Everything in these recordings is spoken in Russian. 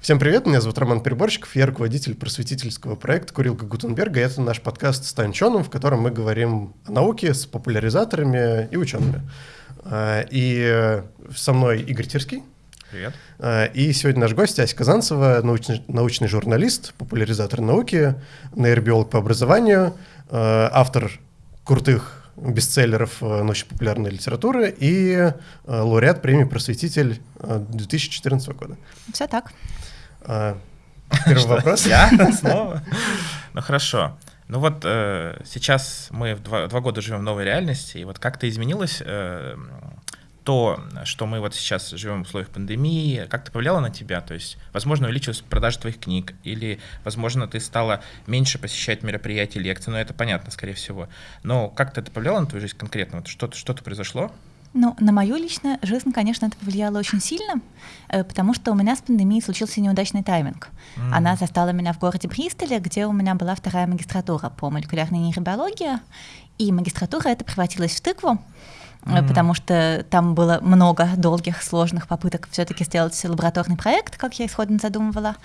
Всем привет, меня зовут Роман Приборщиков, я руководитель просветительского проекта «Курилка Гутенберга». И это наш подкаст с Танчоном, в котором мы говорим о науке с популяризаторами и учеными. А, и со мной Игорь Тирский. Привет. А, и сегодня наш гость Ася Казанцева, научный, научный журналист, популяризатор науки, нейробиолог по образованию, а, автор крутых бестселлеров научно-популярной литературы и лауреат премии «Просветитель» 2014 года. Все так. А, первый вопрос. Я снова? Ну хорошо. Ну вот э, сейчас мы в два, два года живем в новой реальности, и вот как-то изменилось э, то, что мы вот сейчас живем в условиях пандемии, как-то повлияло на тебя? То есть, возможно, увеличилась продажа твоих книг, или, возможно, ты стала меньше посещать мероприятия, лекции, ну это понятно, скорее всего. Но как-то это повлияло на твою жизнь конкретно? Вот что-то, что-то произошло? Ну, на мою личную жизнь, конечно, это повлияло очень сильно, э, потому что у меня с пандемией случился неудачный тайминг. Mm. Она застала меня в городе Бристоле, где у меня была вторая магистратура по молекулярной нейробиологии, и магистратура это превратилась в тыкву, mm. Потому что там было много долгих, сложных попыток все-таки сделать лабораторный проект, как я исходно задумывала.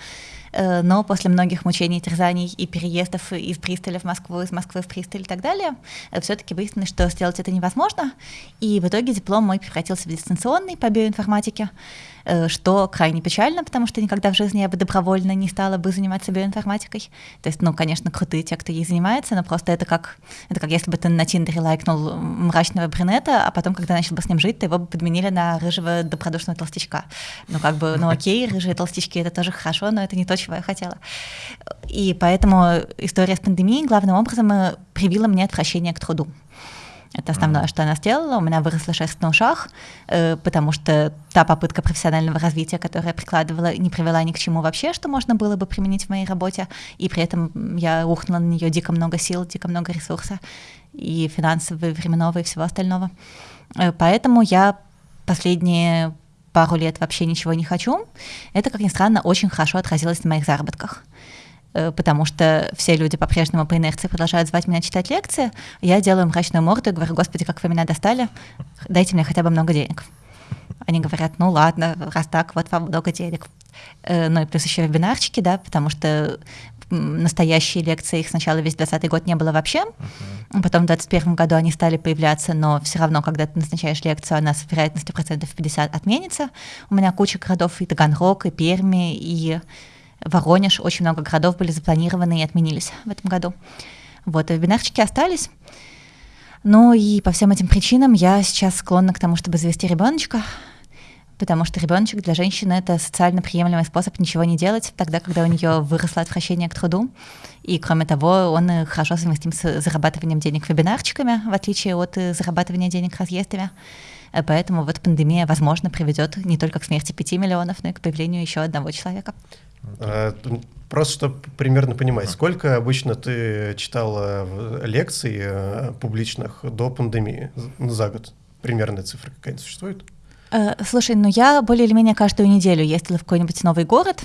Э, но после многих мучений, терзаний и переездов из Бристоля в Москву, из Москвы в Бристоль и так далее, э, все-таки выяснилось, что сделать это невозможно, и в итоге диплом мой превратился в дистанционный по биоинформатике, что крайне печально, потому что никогда в жизни я бы добровольно не стала бы заниматься биоинформатикой. То есть, ну, конечно, крутые те, кто ей занимается, но просто это как, это как если бы ты на Тиндере лайкнул мрачного брюнета, а потом, когда начал бы с ним жить, то его бы подменили на рыжего добродушного толстячка. Ну, как бы, ну окей, рыжие толстячки — это тоже хорошо, но это не то, чего я хотела. И поэтому история с пандемией главным образом э, привила мне отвращение к труду. Это основное, mm-hmm. что она сделала. У меня выросла шерсть на ушах, э, потому что та попытка профессионального развития, которую я прикладывала, не привела ни к чему вообще, что можно было бы применить в моей работе. И при этом я ухнула на нее дико много сил, дико много ресурса, и финансового, и временного, и всего остального. Э, поэтому я последние пару лет вообще ничего не хочу. Это, как ни странно, очень хорошо отразилось на моих заработках. Э, потому что все люди по-прежнему по инерции продолжают звать меня читать лекции, я делаю мрачную морду и говорю, господи, как вы меня достали, дайте мне хотя бы много денег. Они говорят, ну ладно, раз так, вот вам много денег. Э, ну и плюс еще вебинарчики, да, потому что настоящие лекции, их сначала весь 20 год не было вообще, uh-huh. потом в 21 году они стали появляться, но все равно, когда ты назначаешь лекцию, она с вероятностью процентов 50 отменится. У меня куча городов и Таганрог, и Перми, и Воронеж, очень много городов были запланированы и отменились в этом году. Вот, и вебинарчики остались. Ну и по всем этим причинам я сейчас склонна к тому, чтобы завести ребеночка, потому что ребеночек для женщины это социально приемлемый способ ничего не делать, тогда, когда у нее выросло отвращение к труду. И кроме того, он хорошо совместим с зарабатыванием денег вебинарчиками, в отличие от э, зарабатывания денег разъездами. Э, поэтому вот пандемия, возможно, приведет не только к смерти 5 миллионов, но и к появлению еще одного человека. А, просто чтобы примерно понимать, сколько обычно ты читала лекций э, публичных до пандемии за год? Примерная цифра какая-то существует? Э, слушай, ну я более или менее каждую неделю ездила в какой-нибудь новый город.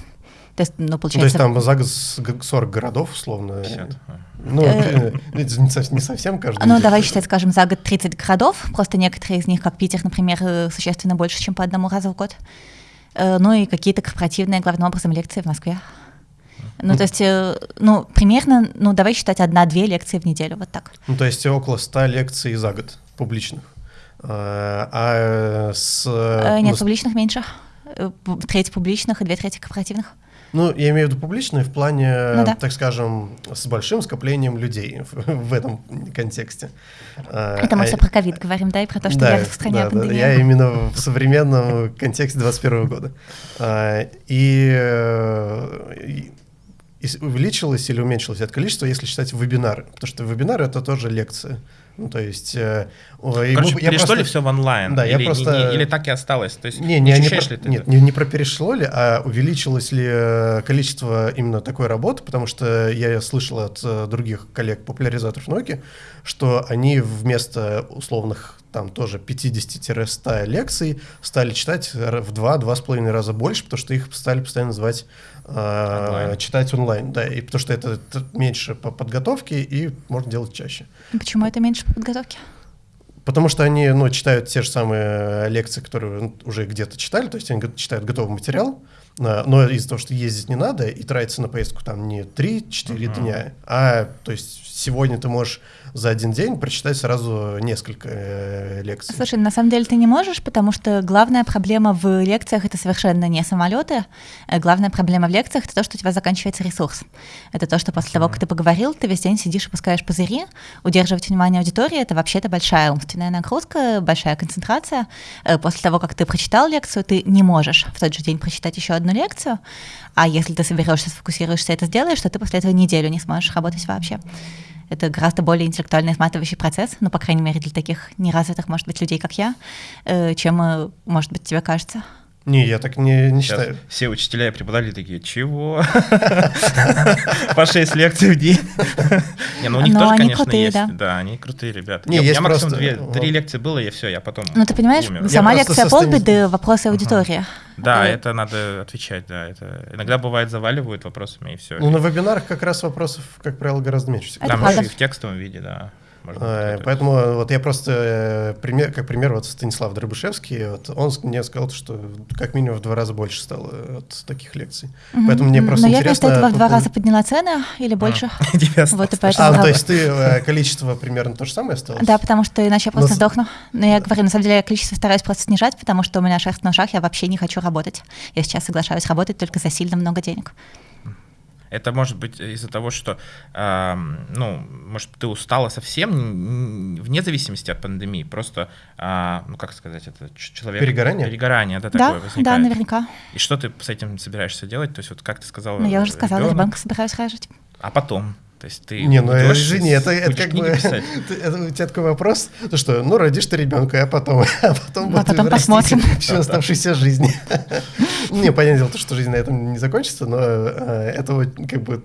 То есть, ну, получается... То есть там за год 40 городов, условно? 50. Ну, э, не совсем каждый. Ну, давай считать, скажем, за год 30 городов. Просто некоторые из них, как Питер, например, существенно больше, чем по одному разу в год. Э, ну и какие-то корпоративные, главным образом, лекции в Москве. Ну, то есть, э, ну, примерно, ну, давай считать одна-две лекции в неделю, вот так. Ну, то есть около ста лекций за год публичных. А, а с... Нет, ну, публичных меньше. Треть публичных и две трети корпоративных. Ну, я имею в виду публичные в плане, ну, да. так скажем, с большим скоплением людей в, этом контексте. А, Это мы а, все про ковид говорим, да, и про то, что да, я в стране да, да, я именно в современном контексте 2021 года. А, и, и увеличилось или уменьшилось это количество, если считать вебинары, потому что вебинары — это тоже лекции. Ну, то есть... Э, Короче, мы, перешло просто... ли все в онлайн? Да, или, я просто... Не, или так и осталось? То есть не, не, не, про... ли ты нет, не, не про перешло ли, а увеличилось ли э, количество именно такой работы, потому что я слышал от э, других коллег-популяризаторов науки, что они вместо условных там тоже 50-100 лекций стали читать в 2-2,5 раза больше, потому что их стали постоянно звать э, читать онлайн, да, и потому что это, это меньше по подготовке и можно делать чаще. Почему это меньше по подготовке? Потому что они, ну, читают те же самые лекции, которые уже где-то читали, то есть они читают готовый материал, а, но из-за того, что ездить не надо и тратится на поездку там не 3-4 uh-huh. дня, а то есть сегодня ты можешь за один день прочитать сразу несколько э, лекций. Слушай, на самом деле ты не можешь, потому что главная проблема в лекциях это совершенно не самолеты. Э, главная проблема в лекциях это то, что у тебя заканчивается ресурс. Это то, что после того, как ты поговорил, ты весь день сидишь и пускаешь пузыри. Удерживать внимание аудитории это вообще-то большая умственная нагрузка, большая концентрация. Э, после того, как ты прочитал лекцию, ты не можешь в тот же день прочитать еще одну лекцию. А если ты соберешься, сфокусируешься, это сделаешь, то ты после этого неделю не сможешь работать вообще. Это гораздо более интеллектуально изматывающий процесс, ну, по крайней мере, для таких неразвитых, может быть, людей, как я, э, чем, э, может быть, тебе кажется. Не, я так не, не считаю. Все учителя и преподаватели такие, чего? По 6 лекций в день. Не, ну у них тоже, конечно, есть. Да, они крутые ребята. Не, есть максимум три лекции было, и все, я потом Ну ты понимаешь, сама лекция полбеды, вопросы аудитории. Да, это надо отвечать, да. Это иногда бывает заваливают вопросами и все. Ну на вебинарах как раз вопросов, как правило, гораздо меньше. Там и в текстовом виде, да. Можно Поэтому вот я просто, э, пример, как пример, вот Станислав Дробышевский, вот он мне сказал, что как минимум в два раза больше стало от таких лекций. Mm-hmm. Поэтому мне просто Но интересно... я вместо этого в два раза подняла цены или больше. А, вот, и поэтому... а, то есть ты э, количество примерно то же самое осталось? Да, потому что иначе я просто сдохну. Но я говорю, на самом деле я количество стараюсь просто снижать, потому что у меня шерсть на ушах, я вообще не хочу работать. Я сейчас соглашаюсь работать только за сильно много денег. Это может быть из-за того, что, э, ну, может, ты устала совсем, вне зависимости от пандемии, просто, э, ну, как сказать, это человек... Перегорание? Перегорание, да, такое да, возникает. Да, наверняка. И что ты с этим собираешься делать? То есть вот как ты сказала... Ну, я уже сказала, ребенка собираюсь рожать. А потом? То есть ты не, ну извини, это, это как бы это, у тебя такой вопрос, то что, ну родишь ты ребенка, а потом, а потом, а потом посмотрим всю оставшуюся жизнь. Не, понятное дело, что жизнь на этом не закончится, но э, это вот как бы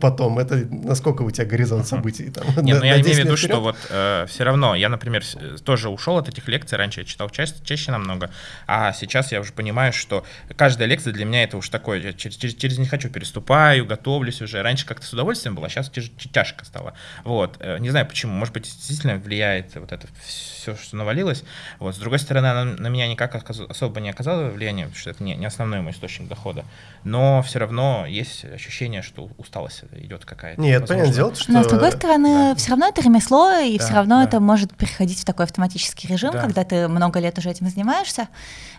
потом, это насколько у тебя горизонт событий там. Не, ну я имею в виду, что вот э, все равно, я, например, тоже ушел от этих лекций, раньше я читал чаще, чаще намного, а сейчас я уже понимаю, что каждая лекция для меня это уж такое, я через, не хочу переступаю, готовлюсь уже. Раньше как-то с удовольствием было, сейчас тяжко стало. Вот. Э, не знаю почему, может быть, действительно влияет вот это все, что навалилось. Вот. С другой стороны, она на меня никак особо не оказала влияния, потому что это не, не основной мой источник дохода. Но все равно есть ощущение, что усталость идет какая-то. Нет, понятное дело, что... Но с другой стороны, да. все равно это ремесло, и да, все равно да. это может переходить в такой автоматический режим, да. когда ты много лет уже этим занимаешься.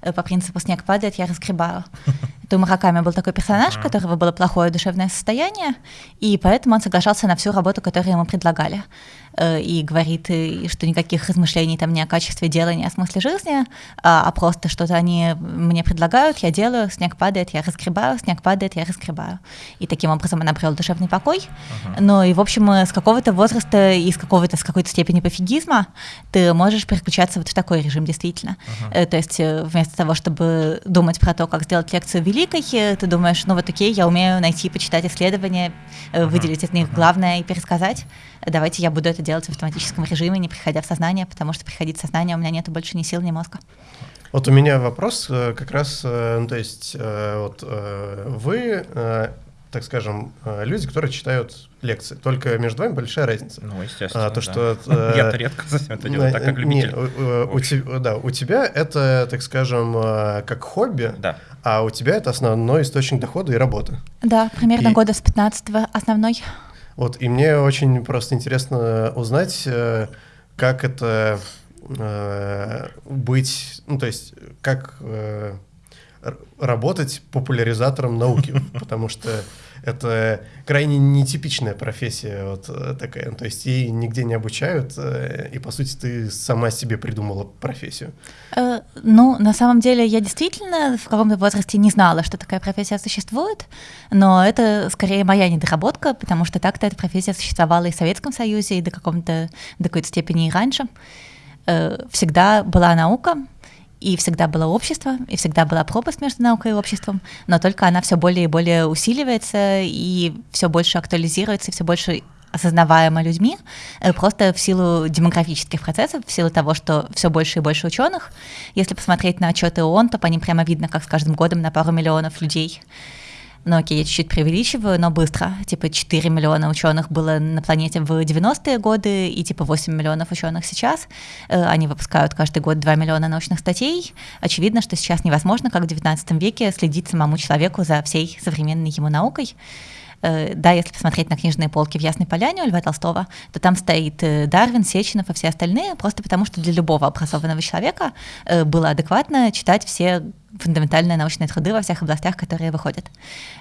Э, по принципу «снег падает, я разгребаю». Это у Мураками был такой персонаж, у которого было плохое душевное состояние, и поэтому он соглашался на всю работу, которую ему предлагали. Э, и говорит, что никаких размышлений там не о качестве дела, не о смысле жизни, а, а просто что-то они мне предлагают, я делаю, снег падает, я разгребаю, снег падает, я разгребаю. И таким образом он обрел душевный покой. Uh-huh. Ну и, в общем, с какого-то возраста и с какого-то, с какой-то степени пофигизма ты можешь переключаться вот в такой режим действительно. Uh-huh. То есть э, вместо того, чтобы думать про то, как сделать лекцию великой, ты думаешь, ну вот окей, я умею найти, почитать исследования, uh-huh. выделить из них главное и пересказать давайте я буду это делать в автоматическом режиме, не приходя в сознание, потому что приходить в сознание у меня нет больше ни сил, ни мозга. Вот у меня вопрос э, как раз, э, ну, то есть э, вот вы, так скажем, люди, которые читают лекции, только между вами большая разница. Ну, естественно, а, то, да. что, Я-то редко это делаю, так как любитель. Не, у, тебя, да, у тебя это, так скажем, как хобби, да. а у тебя это основной источник дохода и работы. Да, примерно и... года с 15 основной. Вот, и мне очень просто интересно узнать, э, как это э, быть, ну, то есть, как э, работать популяризатором науки, потому что это крайне нетипичная профессия вот э, такая. То есть ей нигде не обучают, э, и, по сути, ты сама себе придумала профессию. Э, ну, на самом деле, я действительно в каком-то возрасте не знала, что такая профессия существует, но это скорее моя недоработка, потому что так-то эта профессия существовала и в Советском Союзе, и до, каком-то, до какой-то степени и раньше. Всегда была наука, и всегда было общество, и всегда была пропасть между наукой и обществом, но только она все более и более усиливается и все больше актуализируется, и все больше осознаваемо людьми, э, просто в силу демографических процессов, в силу того, что все больше и больше ученых. Если посмотреть на отчеты ООН, то по ним прямо видно, как с каждым годом на пару миллионов людей ну окей, я чуть-чуть преувеличиваю, но быстро. Типа 4 миллиона ученых было на планете в 90-е годы, и типа 8 миллионов ученых сейчас. Э, они выпускают каждый год 2 миллиона научных статей. Очевидно, что сейчас невозможно, как в 19 веке, следить самому человеку за всей современной ему наукой. Э, да, если посмотреть на книжные полки в Ясной Поляне у Льва Толстого, то там стоит э, Дарвин, Сеченов и все остальные, просто потому что для любого образованного человека было адекватно читать все фундаментальные научные труды во всех областях, которые выходят.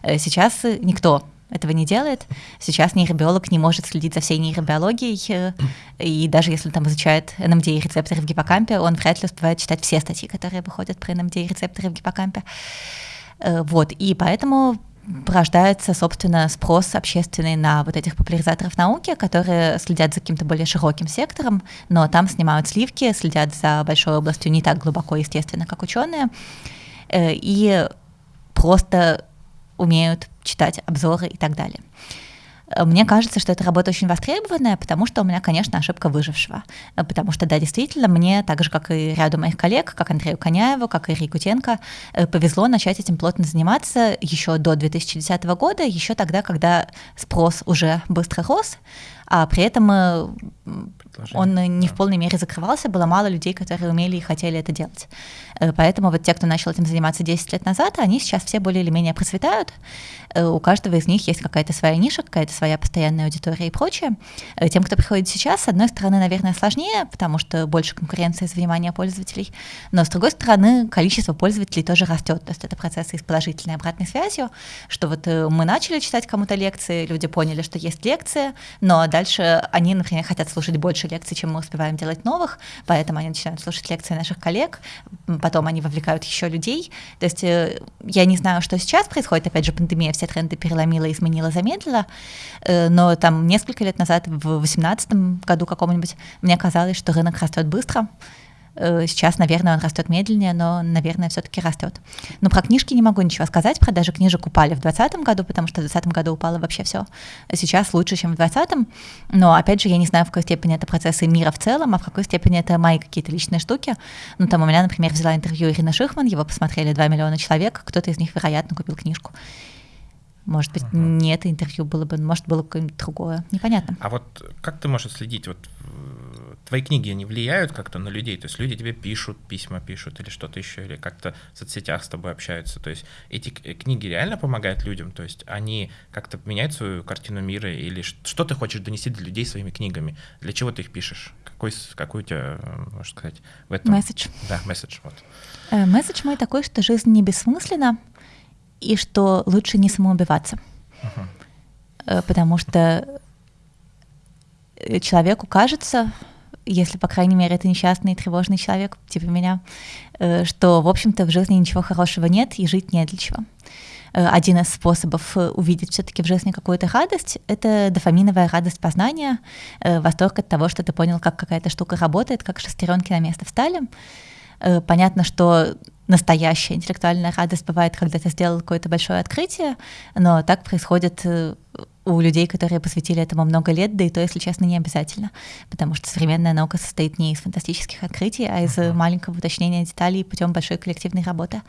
Э, сейчас никто этого не делает. Сейчас нейробиолог не может следить за всей нейробиологией, э, и даже если там изучает НМД и рецепторы в гиппокампе, он вряд ли успевает читать все статьи, которые выходят про НМД и рецепторы в гиппокампе. Э, вот, и поэтому порождается, собственно, спрос общественный на вот этих популяризаторов науки, которые следят за каким-то более широким сектором, но там снимают сливки, следят за большой областью не так глубоко, естественно, как ученые. Э, и просто умеют читать обзоры и так далее. Э, мне кажется, что эта работа очень востребованная, потому что у меня, конечно, ошибка выжившего. Э, потому что, да, действительно, мне, так же, как и ряду моих коллег, как Андрею Коняеву, как и Рикутенко, повезло начать этим плотно заниматься еще до 2010 года, еще тогда, когда спрос уже быстро рос, а при этом он не в полной мере закрывался, было мало людей, которые умели и хотели это делать. Э, поэтому вот те, кто начал этим заниматься 10 лет назад, они сейчас все более или менее процветают. Э, у каждого из них есть какая-то своя ниша, какая-то своя постоянная аудитория и прочее. Э, тем, кто приходит сейчас, с одной стороны, наверное, сложнее, потому что больше конкуренции за внимание пользователей, но с другой стороны, количество пользователей тоже растет. То есть это процессы с положительной обратной связью, что вот мы начали читать кому-то лекции, люди поняли, что есть лекции, но дальше они, например, хотят слушать больше лекций, чем мы успеваем делать новых, поэтому они начинают слушать лекции наших коллег, потом они вовлекают еще людей. То есть э, я не знаю, что сейчас происходит, опять же, пандемия все тренды переломила, изменила, замедлила, э, но там несколько лет назад, в 2018 году каком-нибудь, мне казалось, что рынок растет быстро, сейчас, наверное, он растет медленнее, но, наверное, все-таки растет. Но про книжки не могу ничего сказать. Продажи книжек упали в 2020 году, потому что в 2020 году упало вообще все. Сейчас лучше, чем в 2020. Но, опять же, я не знаю, в какой степени это процессы мира в целом, а в какой степени это мои какие-то личные штуки. Ну, там у меня, например, взяла интервью Ирина Шихман, его посмотрели 2 миллиона человек, кто-то из них, вероятно, купил книжку. Может быть, uh-huh. не это интервью было бы, может, было какое-нибудь другое. Непонятно. А вот как ты можешь следить? Вот твои книги, они влияют как-то на людей? То есть люди тебе пишут, письма пишут или что-то еще, или как-то в соцсетях с тобой общаются. То есть эти книги реально помогают людям? То есть они как-то меняют свою картину мира? Или что ты хочешь донести для людей своими книгами? Для чего ты их пишешь? Какой, какой у тебя, можно сказать, в этом? Месседж. Да, месседж, вот. Э, месседж мой такой, что жизнь не бессмысленна, и что лучше не самоубиваться. Uh-huh. Потому что человеку кажется, если, по крайней мере, это несчастный тревожный человек, типа меня, э, что, в общем-то, в жизни ничего хорошего нет и жить не для чего. Э, один из способов увидеть все-таки в жизни какую-то радость — это дофаминовая радость познания, восторг от того, что ты понял, как какая-то штука работает, как шестеренки на место встали. Понятно, что настоящая интеллектуальная радость бывает, когда ты сделал какое-то большое открытие, но так происходит у людей, которые посвятили этому много лет, да и то, если честно, не обязательно, потому что современная наука состоит не из фантастических открытий, а из uh-huh. маленького уточнения деталей путем большой коллективной работы.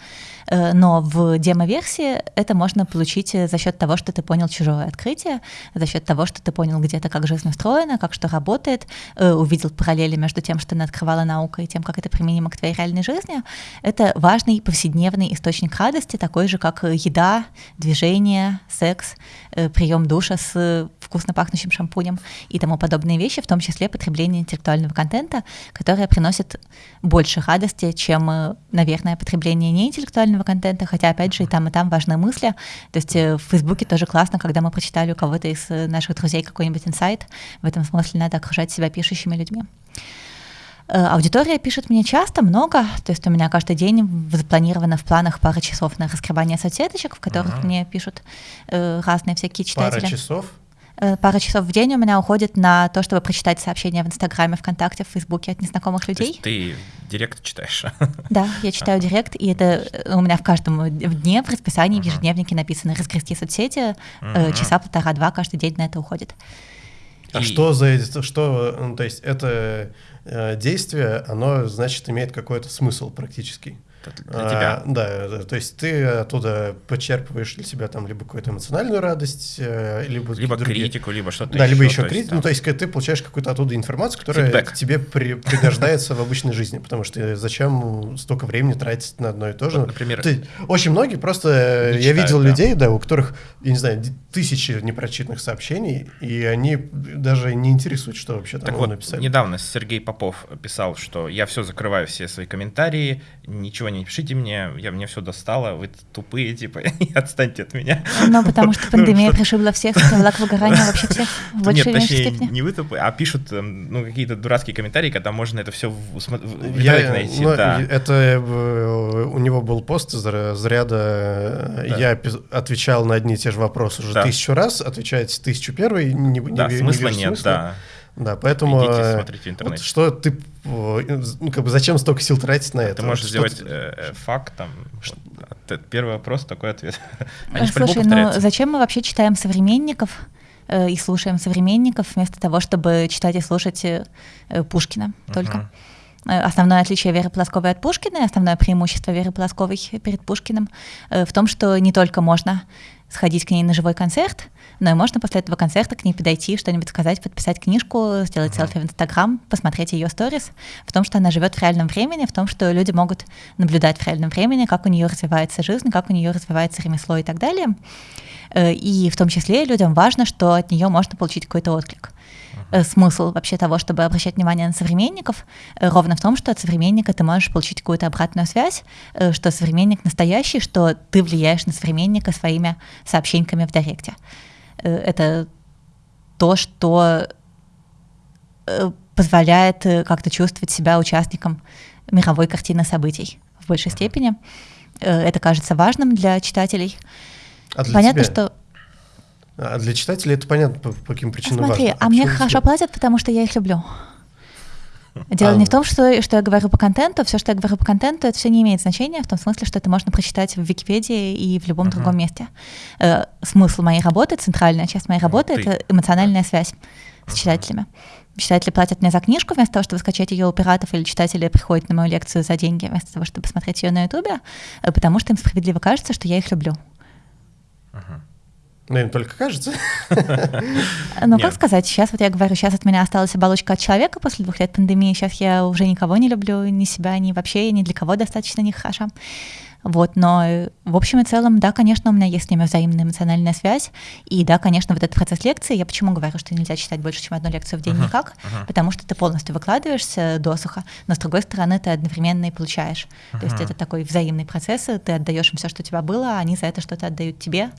Э, но в демо-версии это можно получить за счет того, что ты понял чужое открытие, за счет того, что ты понял где-то, как жизнь устроена, как что работает, э, увидел параллели между тем, что ты открывала наука, и тем, как это применимо к твоей реальной жизни. Это важный повседневный источник радости, такой же, как еда, движение, секс, э, прием душ душа с вкусно пахнущим шампунем и тому подобные вещи, в том числе потребление интеллектуального контента, которое приносит больше радости, чем, наверное, потребление неинтеллектуального контента, хотя, опять же, и там, и там важны мысли. То есть э, в Фейсбуке тоже классно, когда мы прочитали у кого-то из э, наших друзей какой-нибудь инсайт. В этом смысле надо окружать себя пишущими людьми. Э, аудитория пишет мне часто, много, то есть у меня каждый день запланировано в планах пара часов на раскрывание соцсеточек, в которых ага. мне пишут э, разные всякие читатели. Пара часов? Э, пара часов в день у меня уходит на то, чтобы прочитать сообщения в Инстаграме, ВКонтакте, в Фейсбуке от незнакомых людей. То есть ты директ читаешь? Да, я читаю директ, и это у меня в каждом дне в расписании, в ежедневнике написано «Разгрести соцсети», часа полтора-два каждый день на это уходит. А и... что за это, что, ну, то есть это действие, оно, значит, имеет какой-то смысл практически. для а, тебя. Да, то есть ты оттуда почерпываешь для себя там либо какую-то эмоциональную радость, э, либо... Либо критику, либо что-то Да, еще, либо еще критику, ну то есть ты получаешь какую-то оттуда информацию, которая Фидбэк. тебе при, пригождается в обычной жизни, потому что зачем столько времени тратить на одно и то же? Например... Ты, очень многие просто... я видел людей, да, у которых, я не знаю, тысячи непрочитанных сообщений, и они даже не интересуют, что вообще там так вот, написали. недавно Сергей Попов писал, что я все закрываю, все свои комментарии, ничего не пишите мне, я мне все достало, вы тупые, типа, отстаньте от меня. Ну, потому что ну, пандемия пришибла всех, привела к выгоранию вообще всех в большей Нет, точнее, не вы тупые, а пишут эм, ну, какие-то дурацкие комментарии, когда можно это все в я, найти. Ну, да. Это э, у него был пост из разряда да. я отвечал на одни и те же вопросы уже да. тысячу раз, отвечаете тысячу первый, не, да, не, смысла не нет, смысла. да. Да, поэтому Идите, э, смотрите вот что ты, э, ну как бы зачем столько сил тратить на это? Ты можешь сделать э, факт там. Первый вопрос, такой ответ. Они Слушай, ну зачем мы вообще читаем современников? Э, и слушаем современников вместо того, чтобы читать и слушать э, Пушкина только. Uh-huh. Основное отличие Веры Полосковой от Пушкина, основное преимущество Веры Полосковой перед Пушкиным в том, что не только можно сходить к ней на живой концерт, но и можно после этого концерта к ней подойти, что-нибудь сказать, подписать книжку, сделать uh-huh. селфи в Инстаграм, посмотреть ее сторис, в том, что она живет в реальном времени, в том, что люди могут наблюдать в реальном времени, как у нее развивается жизнь, как у нее развивается ремесло и так далее. Э, и в том числе людям важно, что от нее можно получить какой-то отклик. Uh-huh. Смысл вообще того, чтобы обращать внимание на современников, э, ровно в том, что от современника ты можешь получить какую-то обратную связь, что современник настоящий, что ты влияешь на современника своими сообщениями в директе. Это то, что позволяет как-то чувствовать себя участником мировой картины событий в большей степени. Это кажется важным для читателей. А для Понятно, тебя? что... А для читателей это понятно, по, по каким причинам Смотри, важно. а, а мне хорошо платят, потому что я их люблю. Дело а, не в том, что, что я говорю по контенту, все, что я говорю по контенту, это все не имеет значения, в том смысле, что это можно прочитать в Википедии и в любом uh-huh. другом месте. Э, смысл моей работы, центральная часть моей работы, uh-huh. это эмоциональная связь с uh-huh. читателями. Читатели платят мне за книжку вместо того, чтобы скачать ее у пиратов, или читатели приходят на мою лекцию за деньги вместо того, чтобы посмотреть ее на Ютубе, э, потому что им справедливо кажется, что я их люблю. Ну, им только кажется. Ну, как сказать, сейчас вот я говорю, сейчас от меня осталась оболочка от человека после двух лет пандемии, сейчас я уже никого не люблю, ни себя, ни вообще, ни для кого достаточно не хороша. Вот, но э, в общем и целом, да, конечно, у меня есть с ними взаимная эмоциональная связь. И да, конечно, вот этот процесс лекции, я почему говорю, что нельзя читать больше, чем одну лекцию в день uh-huh, никак, uh-huh. потому что ты полностью выкладываешься досуха, но с другой стороны ты одновременно и получаешь. Uh-huh. То есть это такой взаимный процесс, ты отдаешь им все, что у тебя было, а они за это что-то отдают тебе.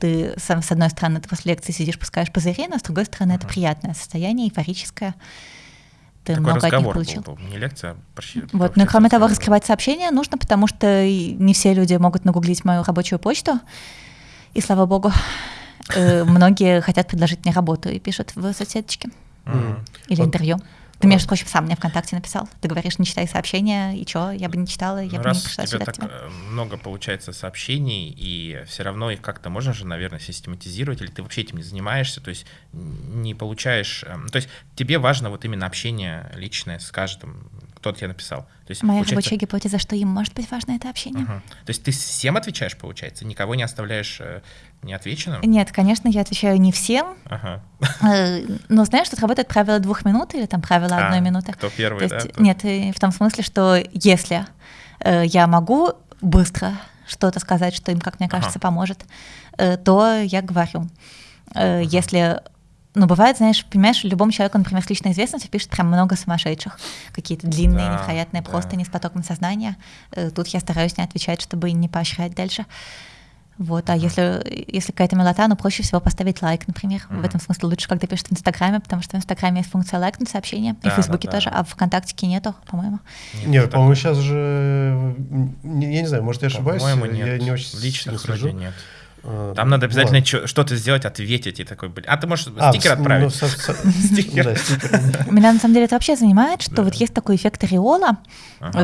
Ты, с одной стороны, ты после лекции сидишь, пускаешь пузыри, но с другой стороны, uh-huh. это приятное состояние, эйфорическое ты Такой много от них получил. Был, был. Не лекция, а прощи, Вот, ну и кроме того, раскрывать сообщения нужно, потому что не все люди могут нагуглить мою рабочую почту. И слава богу, э, многие хотят предложить мне работу и пишут в соцсеточке или интервью. Ты, между прочим, сам мне ВКонтакте написал. Ты говоришь, не читай сообщения, и что, я бы не читала, я ну, бы раз не пришла сюда так тебя. Э, много получается сообщений, и все равно их как-то можно же, наверное, систематизировать, или ты вообще этим не занимаешься, то есть не получаешь... Эм, то есть тебе важно вот именно общение личное с каждым, кто тебе написал. То есть, Моя получается... рабочая гипотеза, что им может быть важно это общение. Угу. То есть ты всем отвечаешь, получается, никого не оставляешь э, неотвеченным? Нет, конечно, я отвечаю не всем. Ага. Э, но знаешь, тут работает правило двух минут или там правило а, одной минуты. Кто первый, То есть, да? Нет, в том смысле, что если э, я могу быстро что-то сказать, что им, как мне кажется, ага. поможет, э, то я говорю. Э, ага. Если ну, бывает, знаешь, понимаешь, любому человеку, например, с личной известностью пишет прям много сумасшедших, какие-то длинные, да, невероятные да. просто не с потоком сознания. Э, тут я стараюсь не отвечать, чтобы не поощрять дальше. Вот, а если, если какая-то милота, ну, проще всего поставить лайк, например. Mm-hmm. В этом смысле лучше, когда пишут в Инстаграме, потому что в Инстаграме есть функция лайкнуть сообщение, да, и в Фейсбуке да, да. тоже, а в ВКонтактике нету, по-моему. Нет, нет по-моему, сейчас же, я не знаю, может, я ошибаюсь, по-моему, нет. я не очень в личных вроде нет. А, Там надо обязательно вот. что-то сделать, ответить и такой, блин. А ты можешь а, стикер отправить? Ну, стикер. Меня на самом деле это вообще занимает, что вот есть такой эффект ореола,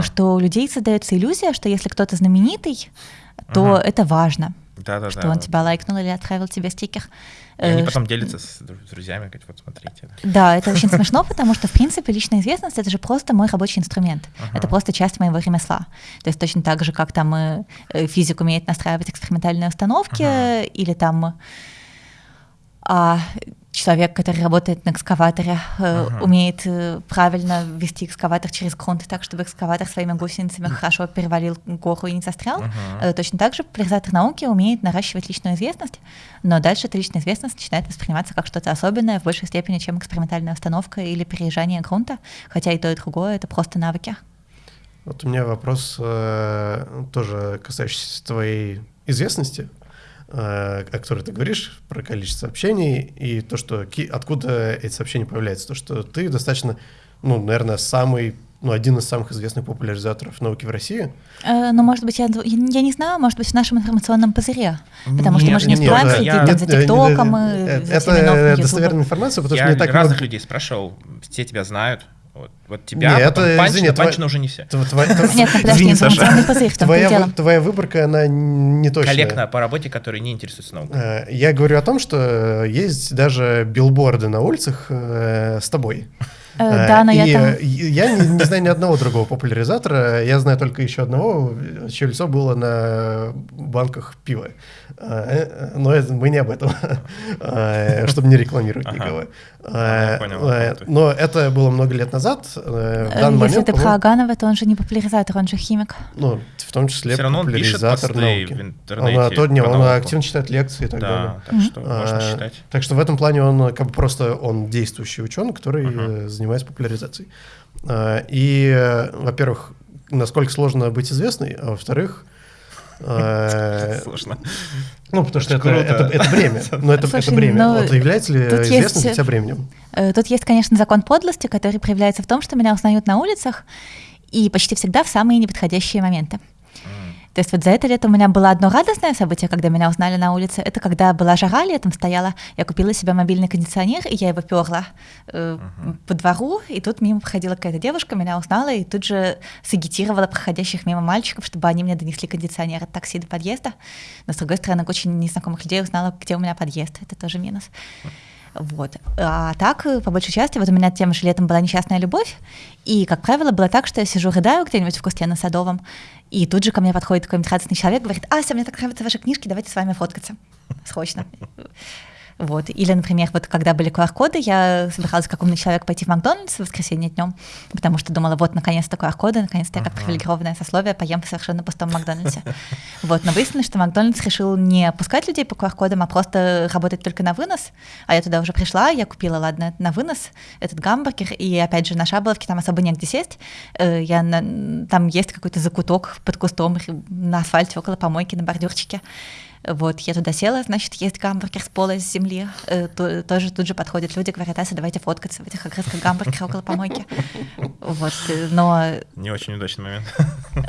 что у людей создается иллюзия, что если кто-то знаменитый, то это важно. Да, да, что да, он тебя лайкнул или отправил тебе стикер. И они Э, потом делятся с друзьями, говорят, вот смотрите. Да, это очень смешно, потому что, в принципе, личная известность — это же просто мой рабочий инструмент. Ага. Это просто часть моего ремесла. То есть точно так же, как там э, э, физик умеет настраивать экспериментальные установки, Ага. или там а, человек, который работает на экскаваторе, э, Ага. умеет э, правильно вести экскаватор через грунт так, чтобы экскаватор своими гусеницами хорошо перевалил гору и не застрял. Ага. Э, Точно так же популяризатор науки умеет наращивать личную известность, но дальше эта личная известность начинает восприниматься как что-то особенное в большей степени, чем экспериментальная установка или переезжание грунта, хотя и то, и другое — это просто навыки. Вот у меня вопрос э, тоже касающийся твоей известности, э, о которой ты говоришь, про количество сообщений и то, что откуда эти сообщения появляются. То, что ты достаточно, ну, наверное, самый, ну, один из самых известных популяризаторов науки в России. Э, Ну, может быть, я, я не знаю, может быть, в нашем информационном пузыре. Потому что мы Нет, же не нет, это следить я- там за Нет, э, ТикТоком э, и э, за Это достоверная информация, потому что Я не так разных много... людей спрашивал, все тебя знают. Вот, вот тебя, Не, потом это, Панчина, извини, твоя- Панчина уже не все. Нет, подожди, информационный Твоя, выборка, она не точная. Коллег по работе, которые не интересуются наукой. Э, Я говорю о том, что есть даже билборды на улицах э, с тобой. Э, Да, но и я там... э, я не, не знаю ни одного другого популяризатора. Я знаю только еще одного, чье лицо было на банках пива. Э, Но это, мы не об этом, э, чтобы не рекламировать Ага. никого. Э, понял, э. Но это было много лет назад. э, Э, Если момент, ты про по-моему, Аганова, то он же не популяризатор, он же химик. ну, в том числе Всё равно он популяризатор науки. в интернете Он, а, не, он активно читает лекции и так далее. Да, так Мгм. что можно А, считать. Так что в этом плане он э, как бы просто он действующий ученый, который Ага. э, занимается популяризацией. А, И, э, во-первых, насколько сложно быть известной, а во-вторых, э, Сложно. ну, потому что Это это, круто. это, это. Но Слушай, это бремя. ну, вот является ли есть- известность для тебя бременем? Э, Тут есть, конечно, закон подлости, который проявляется в том, что меня узнают на улицах и почти всегда в самые неподходящие моменты. То есть вот за это лето у меня было одно радостное событие, когда меня узнали на улице. Это когда была жара, летом стояла, я купила себе мобильный кондиционер, и я его перла э, по двору, и тут мимо проходила какая-то девушка, меня узнала, и тут же сагитировала проходящих мимо мальчиков, чтобы они мне донесли кондиционер от такси до подъезда. Но, с другой стороны, очень незнакомых людей узнала, где у меня подъезд. Это тоже минус. Вот. А так, э, по большей части, вот у меня тем же летом была несчастная любовь, и, как правило, было так, что я сижу, рыдаю где-нибудь в кусте на Садовом, и тут же ко мне подходит какой-нибудь радостный человек, говорит, Ася, мне так нравятся ваши книжки, давайте с вами фоткаться. Срочно. Вот. Или, например, вот когда были QR-коды, я собиралась как умный человек пойти в Макдональдс в воскресенье днем, потому что думала, вот, наконец-то QR-коды, наконец-то я как привилегированное сословие поем в совершенно пустом Макдональдсе. Вот. Но выяснилось, что Макдональдс решил не пускать людей по QR-кодам, а просто работать только на вынос. А я туда уже пришла, я купила, ладно, на вынос этот гамбургер, и опять же на Шаболовке там особо негде сесть. Э, Я на- Там есть какой-то закуток под кустом на асфальте около помойки на бордюрчике. Вот, я туда села, значит, есть гамбургер с пола, с земли. Э, то- тоже тут же подходят люди, говорят, Ася, давайте фоткаться в этих огрызках гамбургера около помойки. Вот, э, но Не очень удачный момент.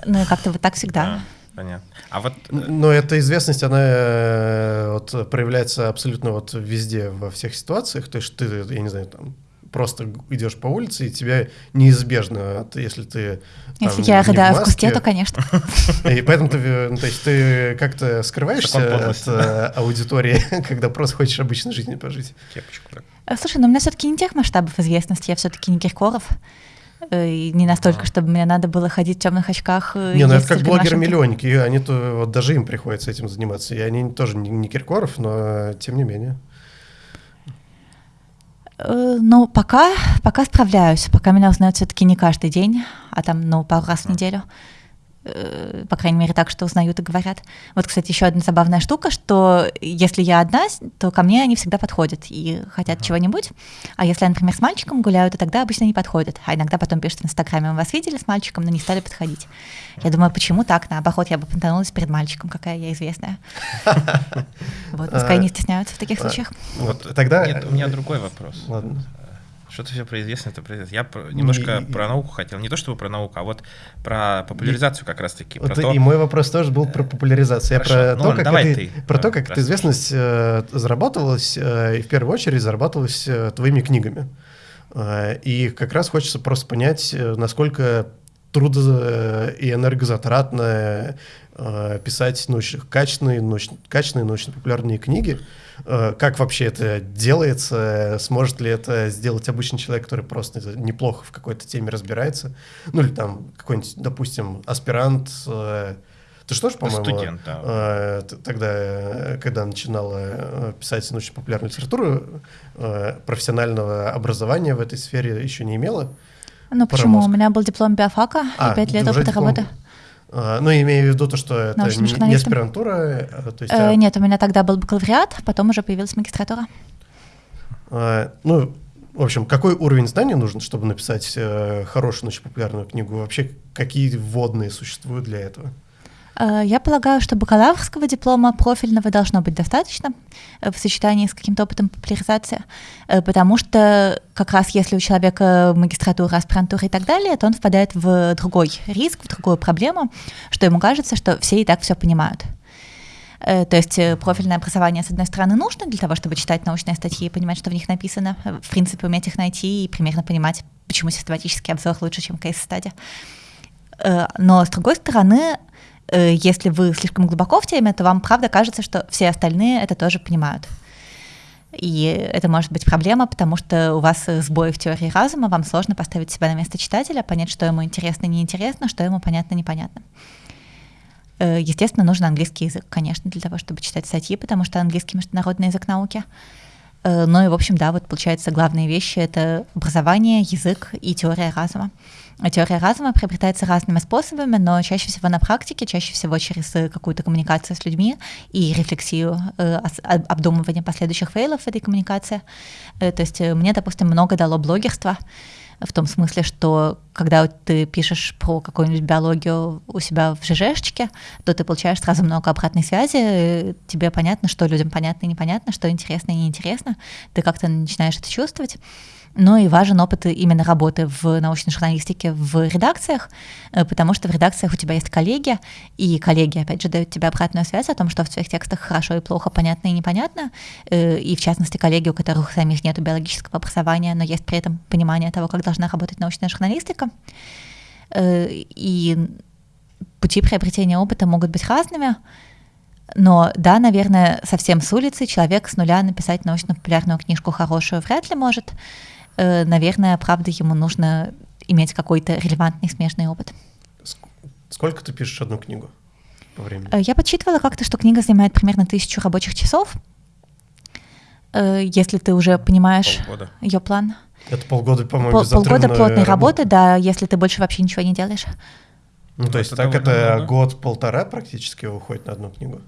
ну, как-то вот так всегда. Да, Понятно. А вот э, Но эта известность, она э, вот, проявляется абсолютно вот везде, во всех ситуациях. То есть ты, я не знаю, там просто идешь по улице, и тебя неизбежно, если ты там, Если я не в рыдаю в маске, кусте, то, конечно. И поэтому ты, ну, то есть ты как-то скрываешься от э, аудитории, когда просто хочешь обычной жизнью пожить. кепочку так. Э, Слушай, ну у меня все-таки не тех масштабов известности, я все-таки не Киркоров. э, И не настолько, Ага. чтобы мне надо было ходить в темных очках. Не, ну это как блогеры-миллионники, и они то вот даже им приходится этим заниматься. И они тоже не, не Киркоров, но тем не менее. Ну, пока, пока справляюсь. Пока меня узнают все-таки не каждый день, а там, ну, пару раз в неделю. Э, По крайней мере, так, что узнают и говорят. Вот, кстати, еще одна забавная штука, что если я одна, то ко мне они всегда подходят и хотят чего-нибудь. А если я, например, с мальчиком гуляю, то тогда обычно не подходят. А иногда потом пишут в Инстаграме, мы вас видели с мальчиком, но не стали подходить. Я думаю, почему так? Наоборот, я бы понтанулась перед мальчиком, какая я известная. Вот, пускай не стесняются в таких А, случаях. Вот тогда... Нет, у меня другой вопрос. Ладно. Что ты все про известность, это про известность. Я про- немножко И- про науку хотел. Не то чтобы про науку, а вот про популяризацию как раз-таки. Вот то, и мой вопрос тоже был про популяризацию. Я про Ну то, ладно, как, это- ты, про то, э, как эта известность э, зарабатывалась, э, и в первую очередь зарабатывалась э, твоими книгами. Э, и как раз хочется просто понять, э, насколько трудо- и энергозатратно э, писать научно, качественные, научно, качественные научно-популярные книги. Э, как вообще это делается? Сможет ли это сделать обычный человек, который просто неплохо в какой-то теме разбирается? Ну или там какой-нибудь, допустим, аспирант, э, ты что ж, по-моему, Студент, да. э, тогда, э, когда начинала э, писать научно-популярную литературу, э, профессионального образования в этой сфере еще не имела. Ну почему? мозг. У меня был диплом биофака А, и пять лет опыта диплом работы. А, Ну, имею в виду то, что это Научным не, аспирантура, а, то есть, Э, а, Нет, у меня тогда был бакалавриат, потом уже появилась магистратура. а, ну, в общем, какой уровень знаний нужен, чтобы написать э, хорошую научно-популярную книгу? Вообще, какие вводные существуют для этого? Э, Я полагаю, что бакалаврского диплома профильного должно быть достаточно э, в сочетании с каким-то опытом популяризации, э, потому что как раз если у человека магистратура, аспирантура и так далее, то он впадает в другой риск, в другую проблему, что ему кажется, что все и так все понимают. То есть профильное образование, с одной стороны, нужно для того, чтобы читать научные статьи и понимать, что в них написано, в принципе, уметь их найти и примерно понимать, почему систематический обзор лучше, чем кейс-стадия. Но, с другой стороны, если вы слишком глубоко в теме, то вам правда кажется, что все остальные это тоже понимают. И это может быть проблема, потому что у вас э, сбои в теории разума, вам сложно поставить себя на место читателя, понять, что ему интересно, неинтересно, что ему понятно, непонятно. Э, Естественно, нужен английский язык, конечно, для того, чтобы читать статьи, потому что английский международный язык науки. Э, Ну и, в общем, да, вот получается, главные вещи — это образование, язык и теория разума. А Теория разума приобретается разными способами, но чаще всего на практике, чаще всего через э, какую-то коммуникацию с людьми и рефлексию, э, обдумывание последующих фейлов этой коммуникации. Э, То есть э, мне, допустим, много дало блогерство, в том смысле, что когда ты пишешь про какую-нибудь биологию у себя в ЖЖшечке, то ты получаешь сразу много обратной связи, э, тебе понятно, что людям понятно и непонятно, что интересно и неинтересно, ты как-то начинаешь это чувствовать. Ну и важен опыт именно работы в научной журналистике в редакциях, э, потому что в редакциях у тебя есть коллеги, и коллеги, опять же, дают тебе обратную связь о том, что в твоих текстах хорошо и плохо, понятно и непонятно, э, и в частности коллеги, у которых самих нет биологического образования, но есть при этом понимание того, как должна работать научная журналистика. Э, И пути приобретения опыта могут быть разными, но да, наверное, совсем с улицы человек с нуля написать научно-популярную книжку хорошую вряд ли может. Э, Наверное, правда, ему нужно иметь какой-то релевантный смежный опыт. Ск- Сколько ты пишешь одну книгу по времени? Э, Я подсчитывала как-то, что книга занимает примерно тысячу рабочих часов. Э, Если ты уже понимаешь Полгода. ее план. Это полгода, по-моему, Пол- полгода плотной работы. работы, да, если ты больше вообще ничего не делаешь. Ну, то есть Это так это год-полтора практически уходит на одну книгу.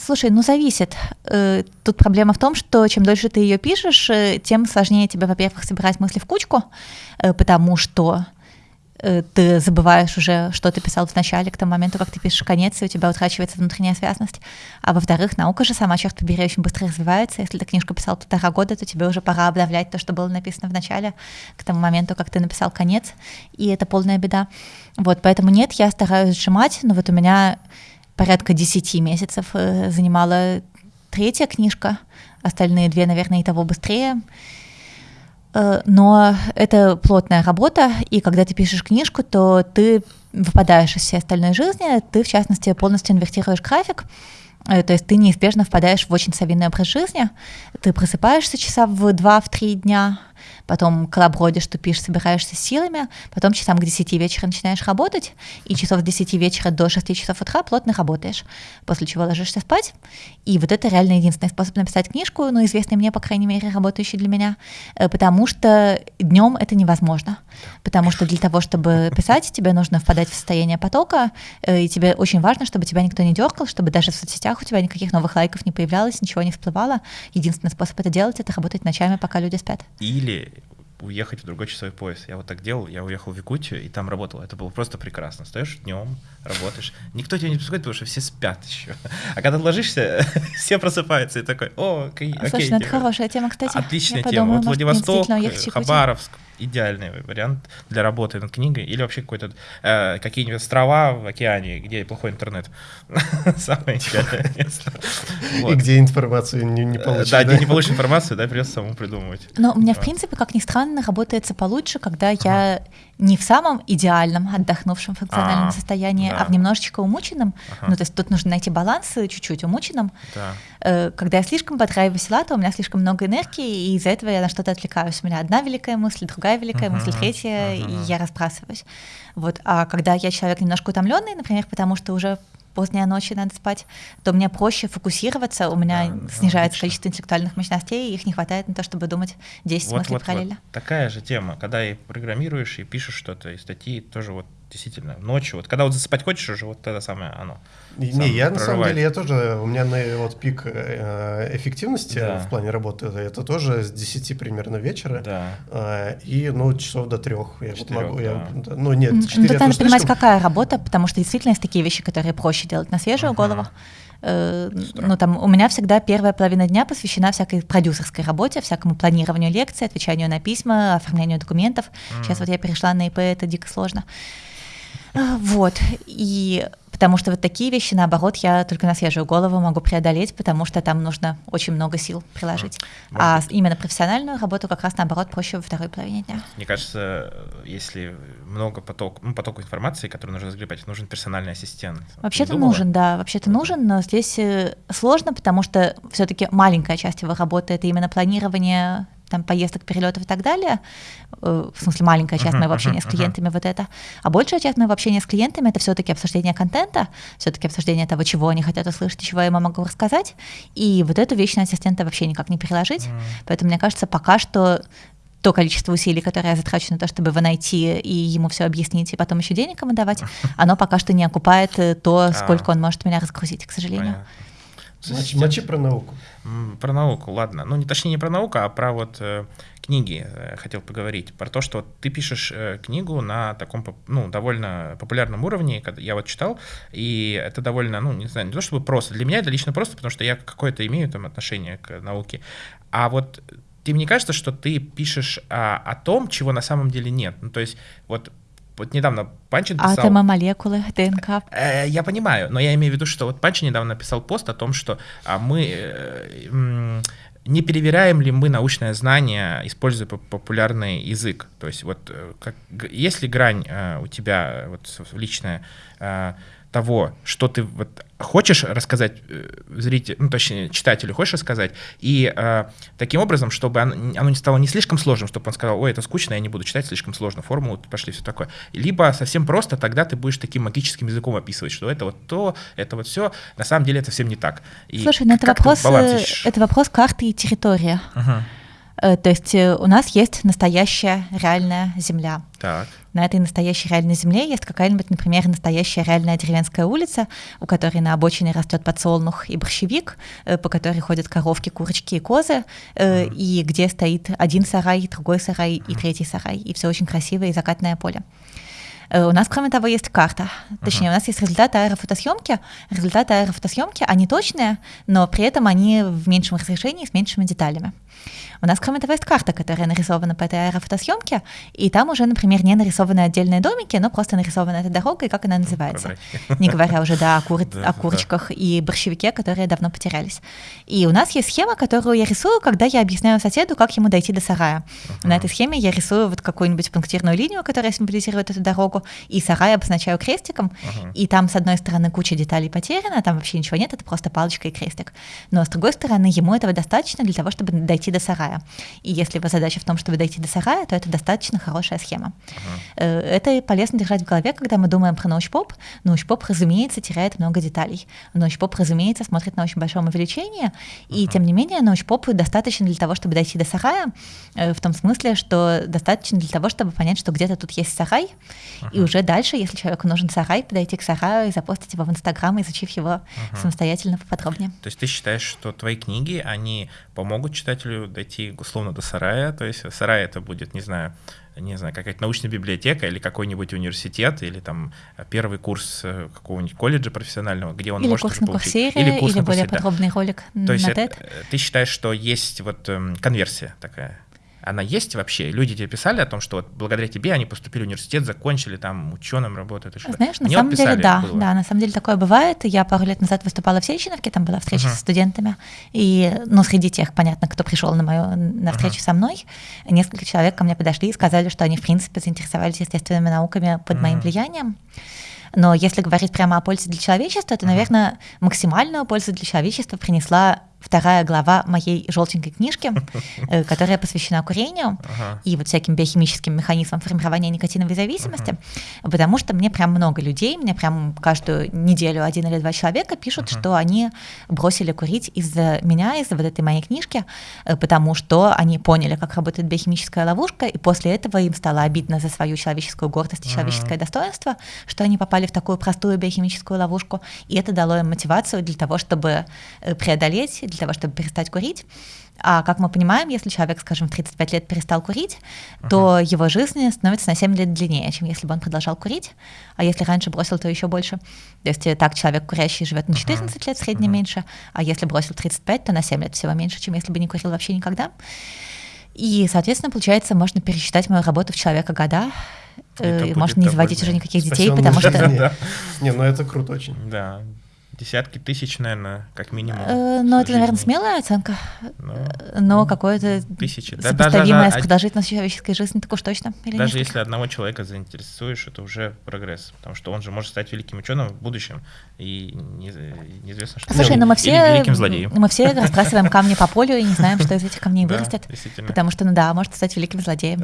Слушай, ну зависит. Э, Тут проблема в том, что чем дольше ты ее пишешь, э, тем сложнее тебе, во-первых, собирать мысли в кучку, э, потому что ты забываешь уже, что ты писал в начале, к тому моменту, как ты пишешь конец, и у тебя утрачивается внутренняя связность. А во-вторых, наука же сама, черт побери, очень быстро развивается. Если ты книжку писал полтора года, то тебе уже пора обновлять то, что было написано в начале, к тому моменту, как ты написал конец, и это полная беда. Вот, поэтому нет, я стараюсь сжимать, но вот у меня порядка 10 месяцев э, занимала третья книжка, остальные две, наверное, и того быстрее. Э, Но это плотная работа, и когда ты пишешь книжку, то ты выпадаешь из всей остальной жизни, ты, в частности, полностью инвертируешь график, Э, то есть ты неизбежно впадаешь в очень совиный образ жизни, ты просыпаешься часа в 2-3 дня, потом колобродишь, тупишь, собираешься силами, потом часам к 10 вечера начинаешь работать, и часов с 10 вечера до 6 часов утра плотно работаешь, после чего ложишься спать. И вот это реально единственный способ написать книжку, ну, известный мне, по крайней мере, работающий для меня, э, потому что днем это невозможно. Потому что для того, чтобы писать, тебе нужно впадать в состояние потока, э, и тебе очень важно, чтобы тебя никто не дергал, чтобы даже в соцсетях у тебя никаких новых лайков не появлялось, ничего не всплывало. Единственный способ это делать — это работать ночами, пока люди спят. Или уехать в другой часовой пояс. Я вот так делал, я уехал в Якутию и там работал. Это было просто прекрасно. Стоишь днем, работаешь. Никто тебя не беспокоит, потому что все спят еще. А когда ложишься, все просыпаются и такой, о, окей, Слушай, окей, ну это типа, хорошая тема, кстати. Отличная тема. подумаю, Вот Владивосток. Хабаровск, идеальный вариант для работы над книгой или вообще какой-то э, какие-нибудь острова в океане, где плохой интернет. Самое идеальное место. И где информацию не получишь. Да, где не получишь информацию, да, придется самому придумывать. Но у меня, в принципе, как ни странно, работается получше, когда я не в самом идеальном отдохнувшем функциональном состоянии, а в немножечко умученном. Ну, то есть тут нужно найти баланс чуть-чуть умученном. Э, когда я слишком подраиваюсь то у меня слишком много энергии, и из-за этого я на что-то отвлекаюсь. У меня одна великая мысль, другая великая мысль, третья, и я разбрасываюсь. Вот. А когда я человек немножко утомленный, например, потому что уже поздняя ночь и надо спать, то мне проще фокусироваться, у меня да, снижается да, количество интеллектуальных мощностей, и их не хватает на то, чтобы думать 10 вот, мыслей вот, параллельно. Вот. Такая же тема, когда и программируешь, и пишешь что-то, и статьи тоже вот действительно ночью. Вот когда вот засыпать хочешь уже, вот это самое оно. Не, я на самом деле, я тоже, у меня на вот пик э, эффективности да. в плане работы, это тоже с 10 примерно вечера. Да. Э, и, ну, часов до трех я вот могу. Да. Я, ну, нет, 4 ну, Тут надо понимать, слишком... какая работа, потому что действительно есть такие вещи, которые проще делать на свежую uh-huh. голову. Э, ну, там, у меня всегда первая половина дня посвящена всякой продюсерской работе, всякому планированию лекций, отвечанию на письма, оформлению документов. Uh-huh. Сейчас вот я перешла на ИП, это дико сложно. Вот, и потому что вот такие вещи, наоборот, я только на свежую голову могу преодолеть, потому что там нужно очень много сил приложить. Может а быть. именно профессиональную работу как раз, наоборот, проще во второй половине дня. Мне кажется, если много поток, ну, потока информации, который нужно разгребать, нужен персональный ассистент. Вообще-то нужен, да, вообще-то нужен, но здесь э, сложно, потому что все-таки маленькая часть его работы — это именно планирование там, поездок, перелетов и так далее, э, в смысле маленькая часть моего общения с клиентами вот это, а большая часть моего общения с клиентами это все-таки обсуждение контента, все-таки обсуждение того, чего они хотят услышать, чего я могу рассказать, и вот эту вещь на ассистента вообще никак не переложить, поэтому мне кажется, пока что то количество усилий, которое я затрачу на то, чтобы его найти и ему все объяснить, и потом еще денег ему давать, оно пока что не окупает э, то, а. сколько он может меня разгрузить, к сожалению. Понятно. Мочи, мочи про науку. Про науку, ладно. Ну, не точнее не про науку, а про вот э, книги э, хотел поговорить. Про то, что ты пишешь э, книгу на таком, ну, довольно популярном уровне, я вот читал, и это довольно, ну, не знаю, не то чтобы просто. Для меня это лично просто, потому что я какое-то имею там отношение к науке. А вот тебе не кажется, что ты пишешь о, о том, чего на самом деле нет? Ну, то есть вот вот недавно Панчин писал... Атомы, молекулы, ДНК. Э, я понимаю, но я имею в виду, что вот Панчин недавно написал пост о том, что а, мы... Э, не перевираем ли мы научное знание, используя популярный язык? То есть вот э, как, есть ли грань у тебя вот личная того, что ты вот хочешь рассказать э, зрителю, ну, точнее, читателю хочешь рассказать, и э, таким образом, чтобы оно, оно не стало не слишком сложным, чтобы он сказал, ой, это скучно, я не буду читать слишком сложно, формулу пошли, все такое. Либо совсем просто, тогда ты будешь таким магическим языком описывать, что это вот то, это вот все. На самом деле это совсем не так. И Слушай, ну это вопрос, э, это вопрос карты и территория. Uh-huh. Э, то есть у нас есть настоящая реальная земля. Так. На этой настоящей реальной земле есть какая-нибудь, например, настоящая реальная деревенская улица, у которой на обочине растет подсолнух и борщевик, э, по которой ходят коровки, курочки и козы, mm. и где стоит один сарай, другой сарай и третий сарай, и все очень красивое и закатное поле. У нас, кроме того, есть карта. Точнее, uh-huh. у нас есть результаты аэрофотосъемки. Результаты аэрофотосъемки, они точные, но при этом они в меньшем разрешении, с меньшими деталями. У нас, кроме того, есть карта, которая нарисована по этой аэрофотосъемке, и там уже, например, не нарисованы отдельные домики, но просто нарисована эта дорога и как она называется. Не говоря уже да, о, кур... о курочках и борщевике, которые давно потерялись. И у нас есть схема, которую я рисую, когда я объясняю соседу, как ему дойти до сарая. На этой схеме я рисую вот какую-нибудь пунктирную линию, которая символизирует эту дорогу, и сарай обозначаю крестиком, и там с одной стороны куча деталей потеряна, там вообще ничего нет, это просто палочка и крестик. Но с другой стороны, ему этого достаточно для того, чтобы дойти до сарая. И если его задача в том, чтобы дойти до сарая, то это достаточно хорошая схема. Uh-huh. Это полезно держать в голове, когда мы думаем про научпоп. Научпоп, разумеется, теряет много деталей. Научпоп, разумеется, смотрит на очень большом увеличении, и uh-huh. тем не менее научпоп достаточно для того, чтобы дойти до сарая, э, в том смысле, что достаточно для того, чтобы понять, что где-то тут есть сарай, uh-huh. и уже дальше, если человеку нужен сарай, подойти к сараю и запостить его в Инстаграм, изучив его uh-huh. самостоятельно поподробнее. То есть ты считаешь, что твои книги, они помогут читателю дойти дойти условно до сарая, то есть сарай это будет, не знаю, не знаю, какая-то научная библиотека или какой-нибудь университет, или там первый курс э, какого-нибудь колледжа профессионального, где он или может курс на получить. Курсере, или курс или на более курсере, подробный ролик То есть это, ты считаешь, что есть вот эм, конверсия такая? Она есть вообще? Люди тебе писали о том, что вот благодаря тебе они поступили в университет, закончили, там ученым работают? И Знаешь, на самом деле, да, было. да, на самом деле такое бывает. Я пару лет назад выступала в Сеченовке, там была встреча uh-huh. с студентами, и, ну, среди тех, понятно, кто пришел на мою на встречу uh-huh. со мной, несколько человек ко мне подошли и сказали, что они, в принципе, заинтересовались естественными науками под uh-huh. моим влиянием. Но если говорить прямо о пользе для человечества, то, наверное, максимальную пользу для человечества принесла вторая глава моей желтенькой книжки, э, которая посвящена курению ага. и вот всяким биохимическим механизмам формирования никотиновой зависимости, ага. потому что мне прям много людей, мне прям каждую неделю один или два человека пишут, ага. что они бросили курить из-за меня, из-за вот этой моей книжки, э, потому что они поняли, как работает биохимическая ловушка, и после этого им стало обидно за свою человеческую гордость и человеческое достоинство, что они попали в такую простую биохимическую ловушку, и это дало им мотивацию для того, чтобы э, преодолеть для того, чтобы перестать курить. А как мы понимаем, если человек, скажем, в 35 лет перестал курить, uh-huh. то его жизнь становится на 7 лет длиннее, чем если бы он продолжал курить. А если раньше бросил, то еще больше. То есть э, так человек курящий живет на 14 uh-huh. лет в среднем uh-huh. меньше, а если бросил 35, то на 7 лет всего меньше, чем если бы не курил вообще никогда. И, соответственно, получается, можно пересчитать мою работу в человека года, и можно не заводить уже никаких детей, потому что... Не, ну это круто очень. Да, десятки тысяч, наверное, как минимум. Э, ну, это, наверное, смелая оценка. Ну, но ну, какое-то тысячи. сопоставимое да, с продолжительностью человеческой жизни, так уж точно. Или даже несколько? если одного человека заинтересуешь, это уже прогресс, потому что он же может стать великим ученым в будущем, и не, неизвестно, что Слушай, но мы все, великим злодеем. Мы все разбрасываем камни по полю и не знаем, что из этих камней вырастет. Потому что, ну да, может стать великим злодеем.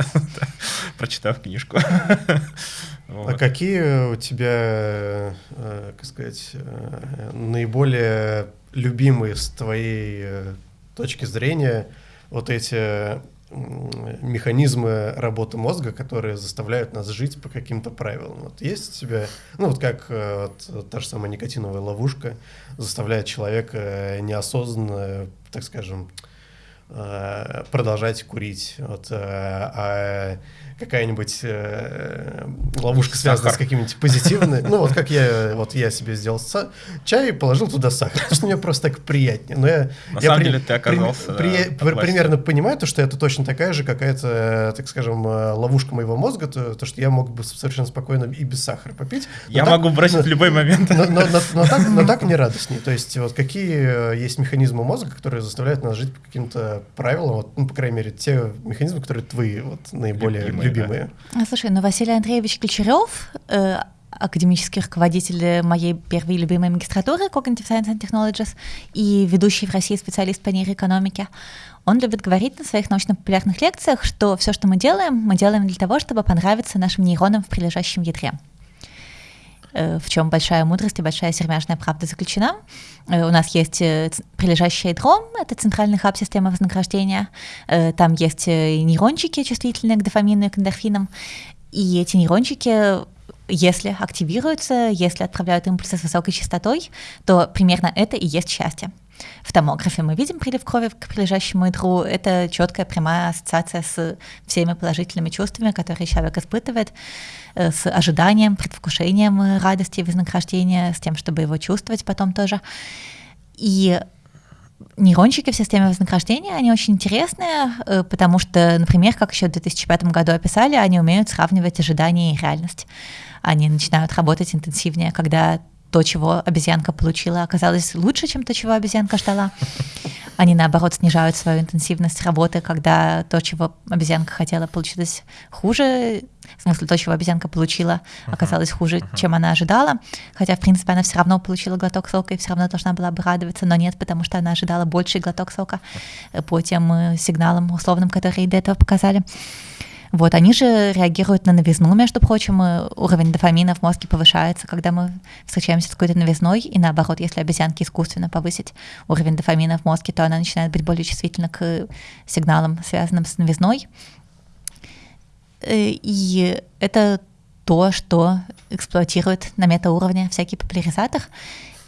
Прочитав книжку. Вот. А какие у тебя, э, как сказать, э, наиболее любимые с твоей э, точки зрения вот эти механизмы работы мозга, которые заставляют нас жить по каким-то правилам. Вот есть у тебя, ну вот как вот, та же самая никотиновая ловушка заставляет человека неосознанно, так скажем, продолжать курить. Вот, а какая-нибудь э, ловушка связана с какими-нибудь позитивными. Ну, вот как я, вот я себе сделал чай и положил туда сахар, потому что мне просто так приятнее. Но я, На я самом при, деле ты оказался при, да, при, примерно понимаю, то, что это точно такая же какая-то, так скажем, э, ловушка моего мозга, то, то что я мог бы совершенно спокойно и без сахара попить. Я так, могу бросить но, в любой момент. Но, но, но, но, так, но так не радостнее. То есть вот какие э, есть механизмы мозга, которые заставляют нас жить по каким-то правилам, вот, ну, по крайней мере, те механизмы, которые твои вот, наиболее Любимые любимые. Да. Слушай, ну Василий Андреевич Ключерев, э, академический руководитель моей первой любимой магистратуры Cognitive Science and Technologies и ведущий в России специалист по нейроэкономике, он любит говорить на своих научно-популярных лекциях, что все, что мы делаем, мы делаем для того, чтобы понравиться нашим нейронам в прилежащем ядре. Э, в чем большая мудрость и большая сермяжная правда заключена. Э, у нас есть э, прилежащее ядро, это центральный хаб системы вознаграждения. Там есть нейрончики, чувствительные к дофамину и к эндорфинам. И эти нейрончики если активируются, если отправляют импульсы с высокой частотой, то примерно это и есть счастье. В томографе мы видим прилив крови к прилежащему ядру. Это четкая прямая ассоциация с всеми положительными чувствами, которые человек испытывает, э, с ожиданием, предвкушением радости и вознаграждения, с тем, чтобы его чувствовать потом тоже. И нейрончики в системе вознаграждения, они очень интересные, э, потому что, например, как еще в 2005 году описали, они умеют сравнивать ожидания и реальность. Они начинают работать интенсивнее, когда то, чего обезьянка получила, оказалось лучше, чем то, чего обезьянка ждала. Они, наоборот, снижают свою интенсивность работы, когда то, чего обезьянка хотела, получилось хуже. В смысле, то, чего обезьянка получила, оказалось хуже, чем она ожидала. Хотя, в принципе, она все равно получила глоток сока и все равно должна была бы радоваться, но нет, потому что она ожидала больший глоток сока по тем э, сигналам условным, которые до этого показали. Вот, они же реагируют на новизну, между прочим, уровень дофамина в мозге повышается, когда мы встречаемся с какой-то новизной, и наоборот, если обезьянке искусственно повысить уровень дофамина в мозге, то она начинает быть более чувствительна к сигналам, связанным с новизной. Э, и это то, что эксплуатирует на метауровне всякий популяризатор.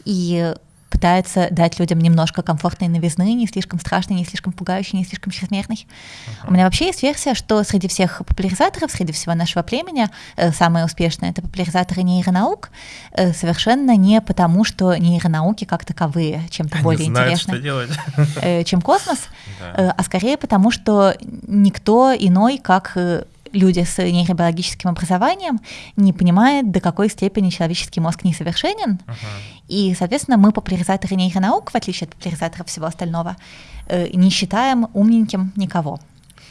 И пытается дать людям немножко комфортной новизны, не слишком страшной, не слишком пугающей, не слишком чрезмерной. Uh-huh. У меня вообще есть версия, что среди всех популяризаторов, среди всего нашего племени, э, самые успешные — это популяризаторы нейронаук, э, совершенно не потому, что нейронауки как таковые чем-то более знают, интересны, что делать. Э, чем космос, да. а скорее потому, что никто иной, как люди с нейробиологическим образованием не понимают, до какой степени человеческий мозг несовершенен. Uh-huh. И, соответственно, мы популяризаторы нейронаук, в отличие от популяризаторов всего остального, э, не считаем умненьким никого.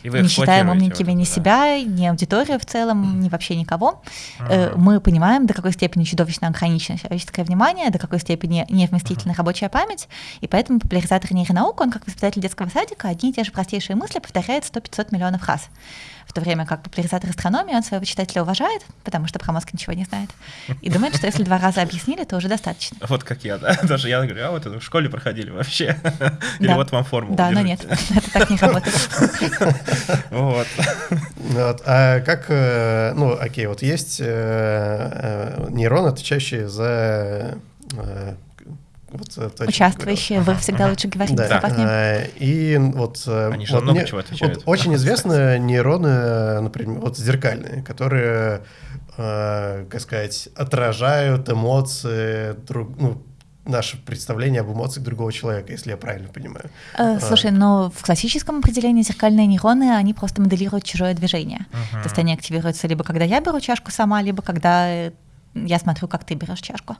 И вы не считаем умненькими вот, ни да. себя, ни аудиторию в целом, ни вообще никого. Uh-huh. Мы понимаем, до какой степени чудовищно ограничено человеческое внимание, до какой степени невместительна uh-huh. рабочая память, и поэтому популяризатор нейронаук, он как воспитатель детского садика, одни и те же простейшие мысли повторяет 100-500 миллионов раз то время как популяризатор астрономии, он своего читателя уважает, потому что про мозг ничего не знает, и думает, что если два раза объяснили, то уже достаточно. Вот как я, да, даже я говорю, а вот это в школе проходили вообще, или да. вот вам формулу Да, но нет, это так не работает. Вот. вот. А как, э, ну, окей, вот есть э, э, нейроны, отвечающие за вот, то, Участвующие, вы всегда лучше говорите да. да. И вот, Они же вот много мне, чего отвечают. Вот очень известны нейроны, например, вот зеркальные, которые, э, как сказать, отражают эмоции друг, ну, наше представление об эмоциях другого человека, если я правильно понимаю. Э, слушай, но в классическом определении зеркальные нейроны, они просто моделируют чужое движение. Uh-huh. То есть они активируются либо когда я беру чашку сама, либо когда я смотрю, как ты берешь чашку.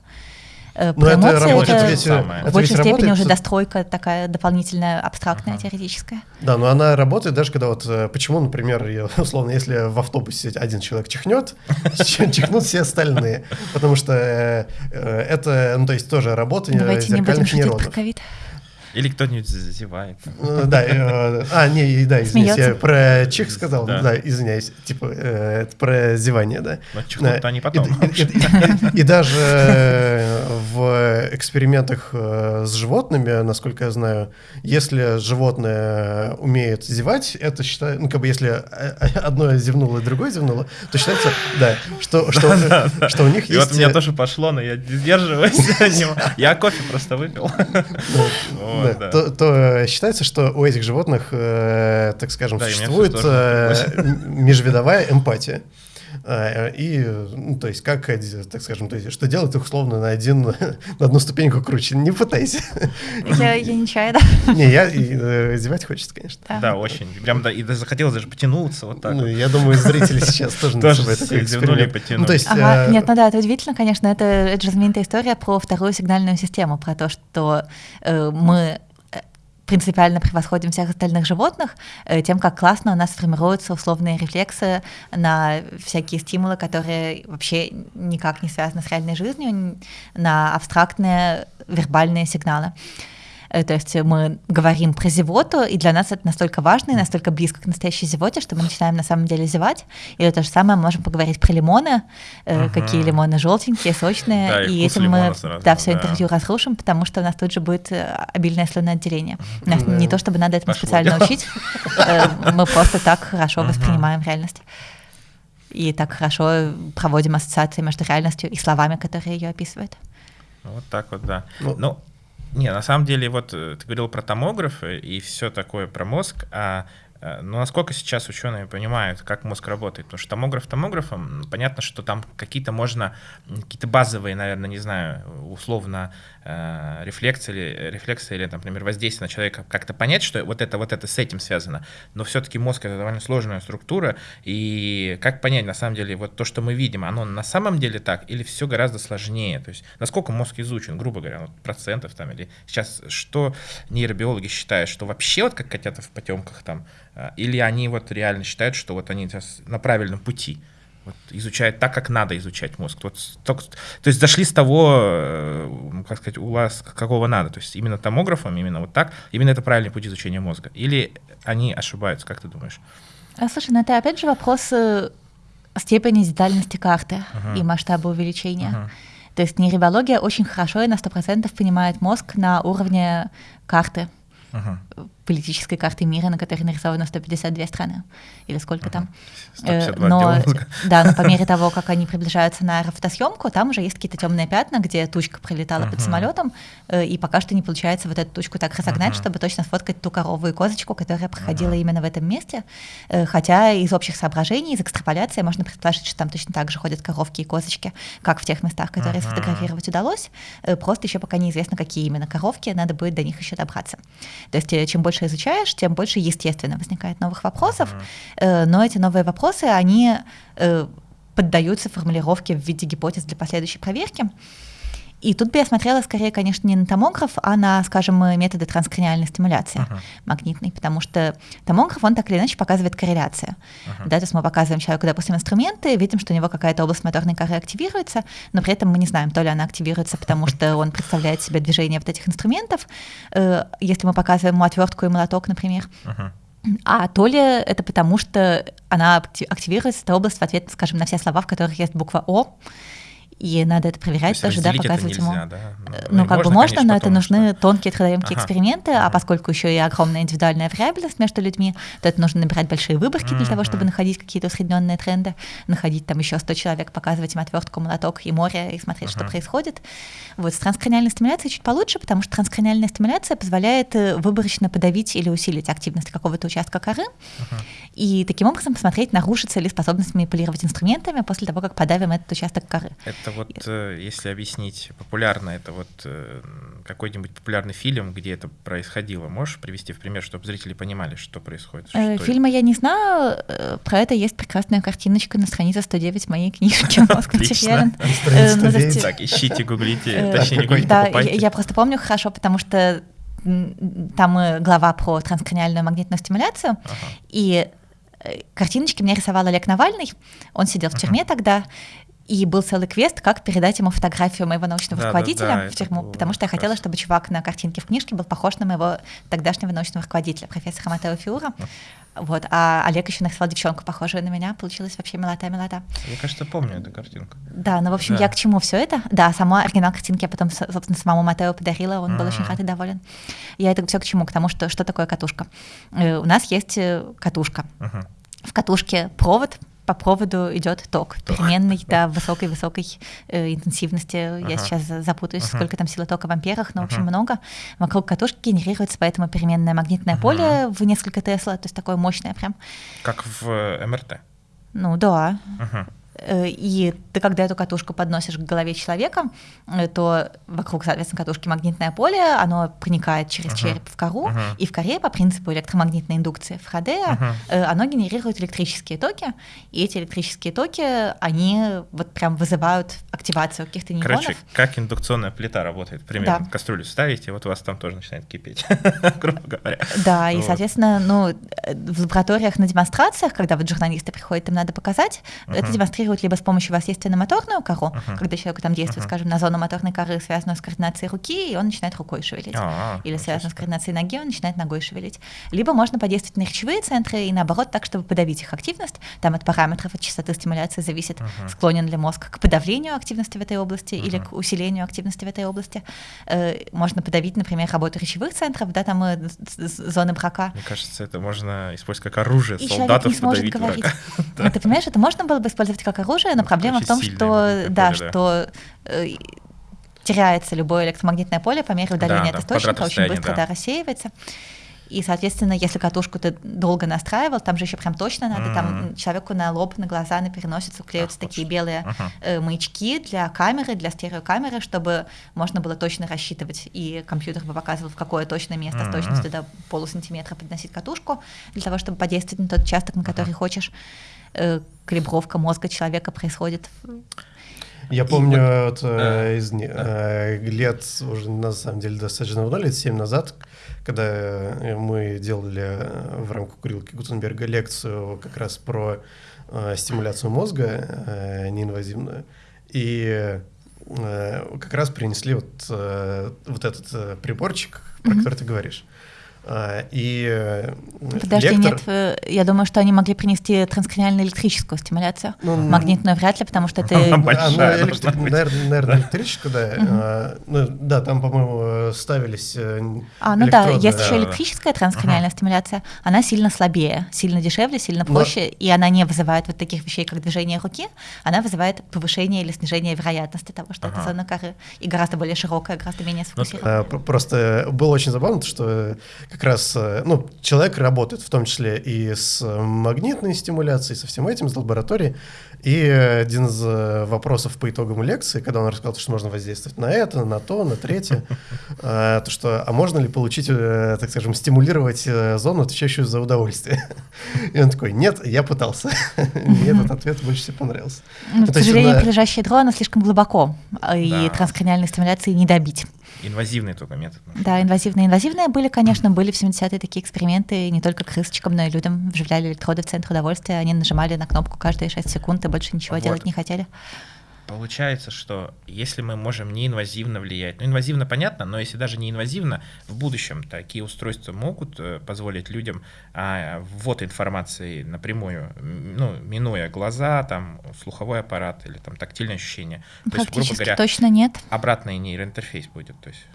Э, Но это работает это, ведь, в большей степени работает... уже достройка такая дополнительная, абстрактная, uh-huh. теоретическая. Да, но она работает даже когда вот, э, почему, например, я, условно, если в автобусе один человек чихнет, чихнут все остальные, потому что э, это, ну, то есть тоже работа Давайте не будем шутить про ковид. Или кто-нибудь зазевает. Да, а, не, да, извиняюсь, я про чих сказал, да, извиняюсь, типа, это про зевание, да. Но чихнут они потом. И даже в экспериментах с животными, насколько я знаю, если животное умеет зевать, это считается, ну, как бы если одно зевнуло, другое зевнуло, то считается, да, что, что, что у них есть... И вот у меня тоже пошло, но я сдерживаюсь. Я кофе просто выпил да, То, то считается, что у этих животных, э, так скажем, да, существует э, межвидовая эмпатия. Э, и, ну, то есть, как, так скажем, то есть, что делать их условно на, один, на одну ступеньку круче. Не пытайся. Я, я не чаю, да. Не, я и, э, зевать хочется, конечно. Да, да очень. Прям да, и захотелось даже потянуться вот так. Ну, я думаю, зрители сейчас тоже тоже зевнули потянули. Ну, то есть, ага, э... Нет, ну да, это удивительно, конечно. Это, это же знаменитая история про вторую сигнальную систему, про то, что э, мы принципиально превосходим всех остальных животных э, тем, как классно у нас формируются условные рефлексы на всякие стимулы, которые вообще никак не связаны с реальной жизнью, на абстрактные вербальные сигналы. Э, то есть мы говорим про зевоту, и для нас это настолько важно и настолько близко к настоящей зевоте, что мы начинаем на самом деле зевать. Или то же самое мы можем поговорить про лимоны, uh-huh. какие лимоны желтенькие, сочные, да, и, этим мы сразу, да, все да. интервью разрушим, потому что у нас тут же будет э, обильное слюноотделение. Uh-huh. Нас да. не то, чтобы надо этому Пошло специально дело. учить, мы просто так хорошо воспринимаем реальность и так хорошо проводим ассоциации между реальностью и словами, которые ее описывают. Вот так вот, да. Ну, ну не, на самом деле, вот э, ты говорил про томографы и все такое про мозг, а Э, но насколько сейчас ученые понимают, как мозг работает? Потому что томограф томографом, понятно, что там какие-то можно, какие-то базовые, наверное, не знаю, условно, э, рефлексы или, рефлексы или, например, воздействие на человека как-то понять, что вот это, вот это с этим связано. Но все-таки мозг — это довольно сложная структура, и как понять, на самом деле, вот то, что мы видим, оно на самом деле так или все гораздо сложнее? То есть насколько мозг изучен, грубо говоря, вот процентов там, или сейчас что нейробиологи считают, что вообще вот как котята в потемках там а, или они вот реально считают, что вот они сейчас на правильном пути, вот, изучают так, как надо изучать мозг. Вот, то, то есть зашли с того, э, как сказать, у вас какого надо. То есть именно томографом, именно вот так, именно это правильный путь изучения мозга. Или они ошибаются, как ты думаешь? А, слушай, ну это опять же вопрос э, степени детальности карты uh-huh. и масштаба увеличения. Uh-huh. То есть нейробиология очень хорошо и на 100% понимает мозг на уровне карты. Uh-huh политической карты мира, на которой нарисовано 152 страны, или сколько там. 152 Э, но, да, но по мере того, как они приближаются на фотосъемку, там уже есть какие-то темные пятна, где тучка пролетала под самолетом, э, и пока что не получается вот эту тучку так разогнать, чтобы точно сфоткать ту корову и козочку, которая проходила именно в этом месте. Э, Хотя из общих соображений, из экстраполяции можно предположить, что там точно так же ходят коровки и козочки, как в тех местах, которые сфотографировать удалось. Просто еще пока неизвестно, какие именно коровки, надо будет до них еще добраться. То есть чем больше изучаешь, тем больше, естественно, возникает новых вопросов, Э, но эти новые вопросы, они э, поддаются формулировке в виде гипотез для последующей проверки. И тут бы я смотрела скорее, конечно, не на томограф, а на, скажем, э, методы транскраниальной стимуляции Ага. магнитной, потому что томограф, он так или иначе показывает корреляцию. Да, то есть мы показываем человеку, допустим, инструменты, видим, что у него какая-то область моторной коры активируется, но при этом мы не знаем, то ли она активируется, потому что он представляет себе движение вот этих инструментов, э, если мы показываем ему отвертку и молоток, например, Мгм. а то ли это потому, что она акти- активируется, эта область в ответ, скажем, на все слова, в которых есть буква О, и надо это То проверять есть тоже, да, показывать ему. нельзя, да? Э, Ну, как бы можно, конечно, но это нужны что- тонкие трудоемкие Ага. эксперименты, а поскольку еще и огромная индивидуальная вариабельность между людьми, то это нужно набирать большие выборки для того, чтобы находить какие-то усредненные тренды, находить там еще 100 человек, показывать им отвертку, молоток и море и смотреть, что Ага. происходит. Вот с транскраниальной стимуляцией чуть получше, потому что транскраниальная стимуляция позволяет э, выборочно подавить или усилить активность какого-то участка коры, и таким образом посмотреть, нарушится ли способность манипулировать инструментами после того, как подавим этот участок коры. Это вот, э, если объяснить популярно, это вот э, какой-нибудь популярный фильм, где это происходило. Можешь привести в пример, чтобы зрители понимали, что происходит? Э, Что это? Фильма я не знаю, про это есть прекрасная картиночка на странице 109 моей книжки ну, то 109. есть, Так, ищите, гуглите, точнее, не гуглите, Да, я, просто помню хорошо, потому что там глава про транскраниальную магнитную стимуляцию, и картиночки мне рисовал Олег Навальный, он сидел в тюрьме тогда, и был целый квест, как передать ему фотографию моего научного Да, да, руководителя да, в это тюрьму, потому что я хотела, раз. чтобы чувак на картинке в книжке был похож на моего тогдашнего научного руководителя, профессора Матео Фиура. Вот, а Олег еще нарисовал девчонку, похожую на меня. Получилась вообще милота-милота. Я, кажется, помню эту картинку. Да, ну, в общем, Да. я к чему все это? Да, сама оригинал картинки я потом, со- собственно, самому Матео подарила, он был очень Мгм. рад и доволен. Я это все к чему? К тому, что, что такое катушка. Э, У нас есть э, катушка. Мгм. В катушке провод, по проводу идет ток, переменный до высокой-высокой э, интенсивности. Я Ага. сейчас за- запутаюсь, Ага. сколько там силы тока в амперах, но, в общем, много. Вокруг катушки генерируется поэтому переменное магнитное Ага. поле в несколько Тесла, то есть такое мощное прям. Как в э, МРТ. Ну да, Мгм. Э, И ты, когда эту катушку подносишь к голове человека, э, то вокруг, соответственно, катушки магнитное поле, оно проникает через Ага. череп в кору, Ага. и в коре по принципу электромагнитной индукции Фарадея Ага. э, оно генерирует электрические токи, и эти электрические токи, они вот прям вызывают активацию каких-то нейронов. Короче, как индукционная плита работает. Примерно Да. кастрюлю ставите, вот у вас там тоже начинает кипеть, грубо говоря. Да, и, соответственно, ну, в лабораториях на демонстрациях, когда вот журналисты приходят, им надо показать, это Мгм. Демонстрируют либо с помощью воздействия на моторную кору, Мгм. когда человеку там действует, Мгм. скажем, на зону моторной коры, связанную с координацией руки, и он начинает рукой шевелить. А, Или связанную с координацией ноги, он начинает ногой шевелить. Либо можно подействовать на речевые центры и наоборот так, чтобы подавить их активность. Там от параметров, от частоты стимуляции зависит, Мгм. склонен ли мозг к подавлению активности в этой области или Мгм. к усилению активности в этой области. Э, Можно подавить, например, работу речевых центров, да, там э, зоны брака. Мне кажется, это можно использовать как оружие И человек солдатов не сможет подавить говорить. врага. Ну, Ты понимаешь, это можно было бы использовать как оружие, но Ну, проблема в очень том, сильное что, да, поле, да. что э, теряется любое электромагнитное поле по мере удаления Да, от источника, очень быстро да. да, рассеивается. И, соответственно, если катушку ты долго настраивал, там же еще прям точно надо, там Мгм. человеку на лоб, на глаза, на переносицу клеются Ах, такие что. белые Ага. э, маячки для камеры, для стереокамеры, чтобы можно было точно рассчитывать, и компьютер бы показывал, в какое точное место с Мгм. точностью до полусантиметра подносить катушку, для того, чтобы подействовать на тот участок, на который хочешь. Э, Калибровка мозга человека происходит. Я помню вот, э, из э, лет, уже на самом деле достаточно давно, лет 7 назад, когда мы делали э, в рамках курилки Гутенберга лекцию как раз про э, стимуляцию мозга э, неинвазивную. И э, как раз принесли вот, э, вот этот э, приборчик, про Мгм. который ты говоришь. А, и э, Подожди, лектор... нет, э, я думаю, что они могли принести транскраниальную электрическую стимуляцию. Ну, Магнитную вряд ли, потому что это... Большая ну, электри... наверное, наверное, электрическую, да. А, ну, да, там, по-моему, ставились э, А, ну да, есть еще электрическая транскраниальная стимуляция. Она сильно слабее, сильно дешевле, сильно проще, и она не вызывает вот таких вещей, как движение руки, она вызывает повышение или снижение вероятности того, что это зона коры, и гораздо более широкая, гораздо менее сфокусированная. Просто было очень забавно, что как раз, э, ну, человек работает в том числе и с магнитной стимуляцией, со всем этим, с лабораторией. И один из э, вопросов по итогам лекции, когда он рассказал, что можно воздействовать на это, на то, на третье, э, то что, а можно ли получить, так скажем, стимулировать зону, отвечающую за удовольствие? И он такой, нет, я пытался. Мне этот ответ больше всего понравился. Ну, к сожалению, прилежащее ядро, оно слишком глубоко, и транскраниальной стимуляции не добить. Инвазивный только метод. Да, инвазивные. Инвазивные были, конечно, были в 70-е такие эксперименты, не только крысочкам, но и людям вживляли электроды в центр удовольствия, они нажимали на кнопку каждые 6 секунд и больше ничего вот. делать не хотели. Получается, что если мы можем неинвазивно влиять, ну инвазивно понятно, но если даже не инвазивно, в будущем такие устройства могут э, позволить людям а, ввод информации напрямую, ну, минуя глаза, там, слуховой аппарат или там тактильное ощущение. То есть, грубо говоря, точно нет. Обратный нейроинтерфейс будет, то есть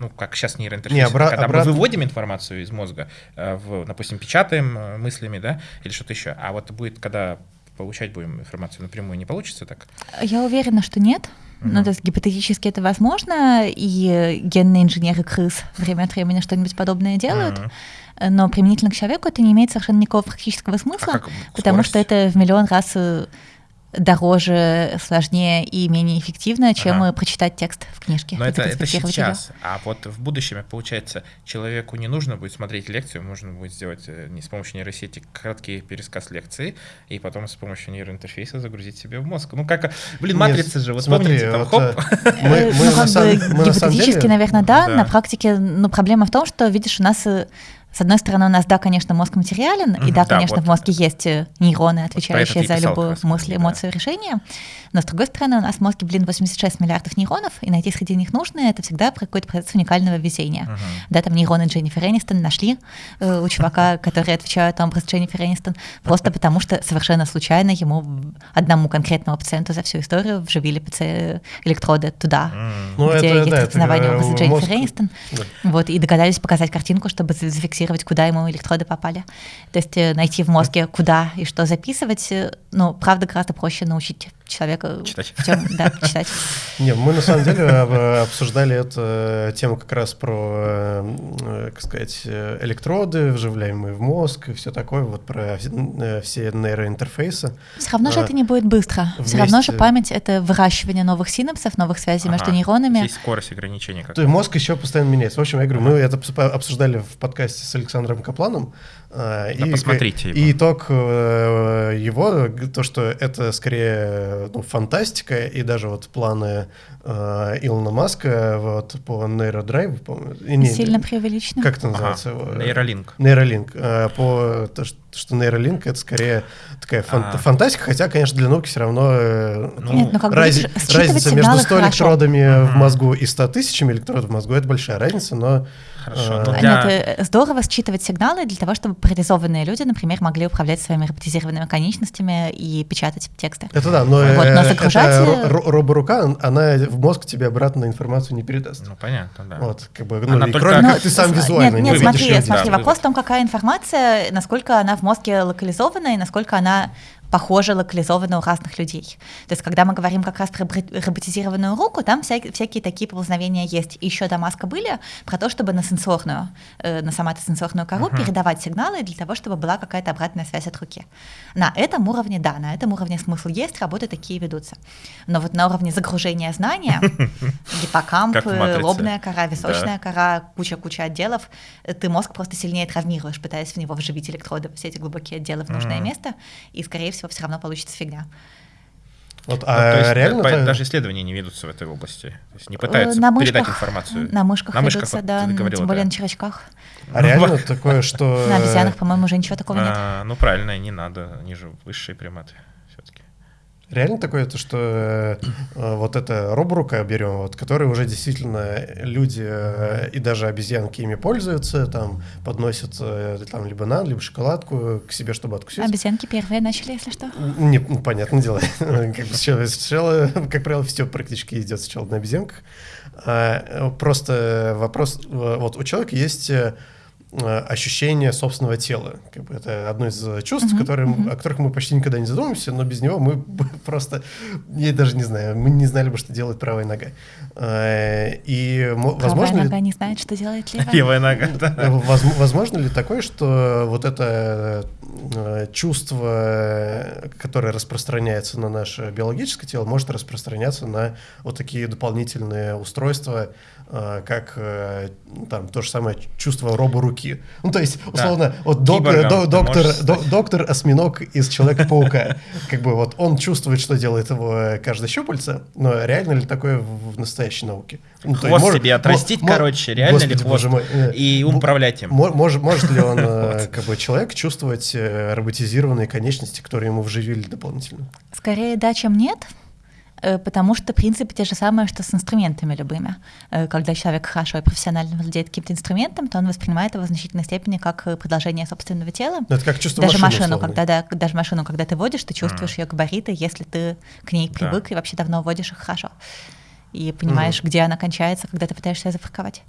ну, как сейчас нейроинтерфейс, не, обра- когда обратно... мы выводим информацию из мозга, э, в, допустим, печатаем э, мыслями, да, или что-то еще, а вот будет, когда получать будем информацию напрямую, не получится так? Я уверена, что нет. Mm-hmm. Ну, то есть гипотетически это возможно, и генные инженеры крыс время от времени что-нибудь подобное делают. Mm-hmm. Но применительно к человеку это не имеет совершенно никакого практического смысла, а потому что это в миллион раз э, дороже, сложнее и менее эффективно, чем ага. прочитать текст в книжке. Но это, это сейчас. Ее. А вот в будущем, получается, человеку не нужно будет смотреть лекцию, можно будет сделать э, не с помощью нейросети краткий пересказ лекции, и потом с помощью нейроинтерфейса загрузить себе в мозг. Ну как, блин, матрица Нет, же, вот смотри, помните, там, вот, хоп. Э, мы, мы ну, как бы, гипотетически, наверное, да. да. На практике, ну, проблема в том, что, видишь, у нас э, с одной стороны, у нас, да, конечно, мозг материален, и да, конечно, вот. в мозге есть э, нейроны, отвечающие за любую мысль, эмоцию, да. решение. Но с другой стороны, у нас в мозге, блин, 86 миллиардов нейронов, и найти среди них нужные это всегда про какой-то процесс уникального везения. Uh-huh. Да, там нейроны Дженнифер Энистон нашли э, у чувака, который отвечает на образ Дженнифер Энистон, просто потому что совершенно случайно ему одному конкретному пациенту за всю историю вживили электроды туда, где ну, есть да, распознавание образа Дженнифер Энистон. Да. Вот, и догадались показать картинку, чтобы зафиксировать зафиксировать, куда ему электроды попали. То есть э, найти в мозге, куда и что записывать, ну, правда, гораздо проще научить человека читать. В чем, да, читать. Не, мы на самом деле обсуждали эту э, тему как раз про, как сказать, электроды, вживляемые в мозг и все такое, вот про все нейроинтерфейсы. Все равно же это не будет быстро. Все равно же память — это выращивание новых синапсов, новых связей между нейронами. Есть скорость ограничения. То есть мозг еще постоянно меняется. В общем, я говорю, мы это обсуждали в подкасте с Александром Капланом. А, да, и, посмотрите. И итог э, его, то, что это скорее ну, фантастика, и даже вот планы э, Илона Маска вот, по нейродрайву. По, не, Сильно преувеличено. Как это называется? Ага. Нейролинк. Нейролинк. Э, по то, что что нейролинк это скорее такая фан- а. фантастика, хотя, конечно, для науки все равно ну, Нет, ну, раз- разница между 100 хорошо. электродами uh-huh. в мозгу и 100 тысячами электродов в мозгу это большая разница, но Хорошо. А, ну, для... Нет, э, здорово считывать сигналы для того, чтобы парализованные люди, например, могли управлять своими роботизированными конечностями и печатать тексты. Это да, но, вот, но загружать... это роборука, она в мозг тебе обратно информацию не передаст. Ну, понятно, да. Вот, как бы, ну, она только... кроме как ты сам визуально Нет, нет смотри, смотри, вопрос в том, какая информация, насколько она в мозге локализована и насколько она похоже локализованы у разных людей. То есть, когда мы говорим как раз про роботизированную руку, там вся, всякие такие поползновения есть. И еще до маска были про то, чтобы на сенсорную, э, на соматосенсорную кору uh-huh. передавать сигналы для того, чтобы была какая-то обратная связь от руки. На этом уровне, да, на этом уровне смысл есть, работы такие ведутся. Но вот на уровне загружения знания, гиппокамп, лобная кора, височная кора, куча-куча отделов, ты мозг просто сильнее травмируешь, пытаясь в него вживить электроды, все эти глубокие отделы в нужное место, и, скорее всего, всего, все равно получится фигня. Вот, ну, а ну, есть, реально это... даже исследования не ведутся в этой области. То есть не пытаются на мышках, передать информацию. На мышках, на мышках ведутся, вот, да, говорила, тем более да. на червячках. А реально такое, что... На обезьянах, по-моему, уже ничего такого нет. А, ну правильно, не надо, они же высшие приматы. Реально такое, то, что э, вот это роборука берем, вот, которые уже действительно люди э, и даже обезьянки ими пользуются, там подносят э, там либо банан, либо шоколадку к себе, чтобы откусить. Обезьянки первые начали, если что. Не, ну, понятное дело. как, бы сначала, сначала, как правило, все практически идет сначала на обезьянках. А, просто вопрос, э, вот у человека есть э, Э, ощущение собственного тела. Как бы это одно из чувств, uh-huh, которые, о которых мы почти никогда не задумываемся, но без него мы просто, я даже не знаю, мы не знали бы, что делает правая нога. Э, и правая возможно нога ли... не знает, что делает левая. Левая нога, да. Возможно ли такое, что вот это э, чувство, которое распространяется на наше биологическое тело, может распространяться на вот такие дополнительные устройства, как там то же самое чувство роборуки руки. Ну, то есть, условно, да. вот доктор, до, доктор, до, доктор осьминог из Человека-паука. Как бы вот он чувствует, что делает его каждое щупальце, но реально ли такое в, настоящей науке? Ну, хвост может, себе отрастить, короче, реально Господи, ли хвост? Мой, э, и управлять им. Может, может ли он, э, как бы, человек чувствовать э, роботизированные конечности, которые ему вживили дополнительно? Скорее да, чем нет. Э, потому что принципы те же самые, что с инструментами любыми. Э, когда человек хорошо и профессионально владеет каким-то инструментом, то он воспринимает его в значительной степени как э, продолжение собственного тела. Это как чувство даже машины, машину, когда да, даже машину, когда ты водишь, ты чувствуешь mm. ее габариты, если ты к ней привык да. и вообще давно водишь их хорошо и понимаешь, mm. где она кончается, когда ты пытаешься ее запарковать.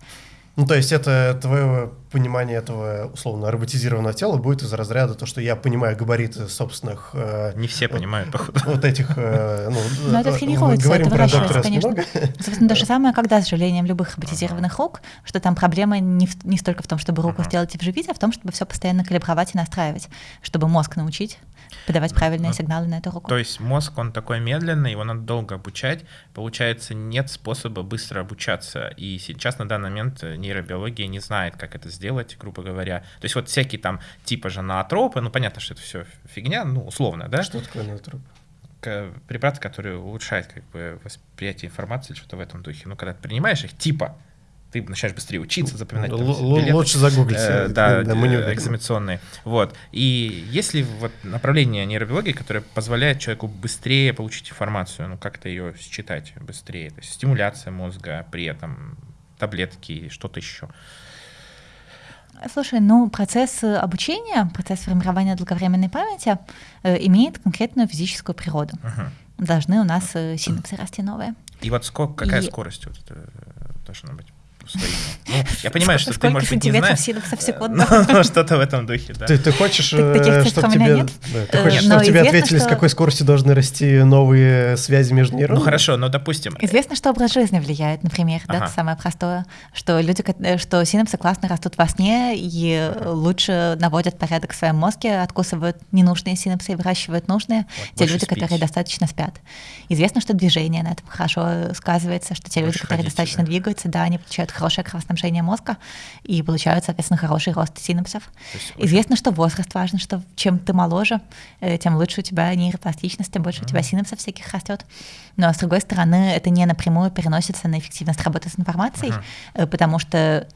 Ну, то есть это твое понимание этого условно роботизированного тела будет из разряда то, что я понимаю габариты собственных... Э, Не все понимают, походу. Вот этих... Э, ну, Но это тренируется, это выращивается, конечно. Собственно, то же самое, когда с сожалением любых роботизированных рук, что там проблема не, в, не столько в том, чтобы руку сделать и вживить, а в том, чтобы все постоянно калибровать и настраивать, чтобы мозг научить подавать правильные ну, сигналы на эту руку. То есть мозг, он такой медленный, его надо долго обучать. Получается, нет способа быстро обучаться. И сейчас на данный момент нейробиология не знает, как это сделать, грубо говоря. То есть вот всякие там типа же наотропы, ну понятно, что это все фигня, ну условно, да? Что такое наотроп? Препараты, которые улучшают как бы восприятие информации, что-то в этом духе. Ну, когда ты принимаешь их, типа, ты начинаешь быстрее учиться, запоминать. Там, билеты, лучше загуглить. Э, да, да, мы не э, экзаменационные. Вот. И есть ли вот направление нейробиологии, которое позволяет человеку быстрее получить информацию, ну, как-то ее считать быстрее? То есть стимуляция мозга, при этом таблетки, что-то еще. Слушай, ну процесс обучения, процесс формирования долговременной памяти э, имеет конкретную физическую природу. Угу. Должны у нас э, синапсы расти новые. И вот сколько, какая И... скорость вот это должна быть? Своими. Ну, я понимаю, что ты, может быть, не знаешь. в секунду. Но что-то в этом духе, да. Ты, ты хочешь, э, чтобы тебе, да, ты хочешь, чтобы тебе ответили, что... с какой скоростью должны расти новые связи между нейронами? Ну хорошо, но допустим. Известно, что образ жизни влияет, например, ага. да, это самое простое, что люди, э, что синапсы классно растут во сне и ага. лучше наводят порядок в своем мозге, откусывают ненужные синапсы и выращивают нужные, вот, те люди, спить. которые достаточно спят. Известно, что движение на этом хорошо сказывается, что те больше люди, которые ходите, достаточно да. двигаются, да, они получают хорошее кровоснабжение мозга и получают, соответственно, хороший рост синапсов. Известно, что возраст важен, что чем ты моложе, э, тем лучше у тебя нейропластичность, тем больше mm-hmm. у тебя синапсов всяких растет. Но, с другой стороны, это не напрямую переносится на эффективность работы с информацией, mm-hmm. потому что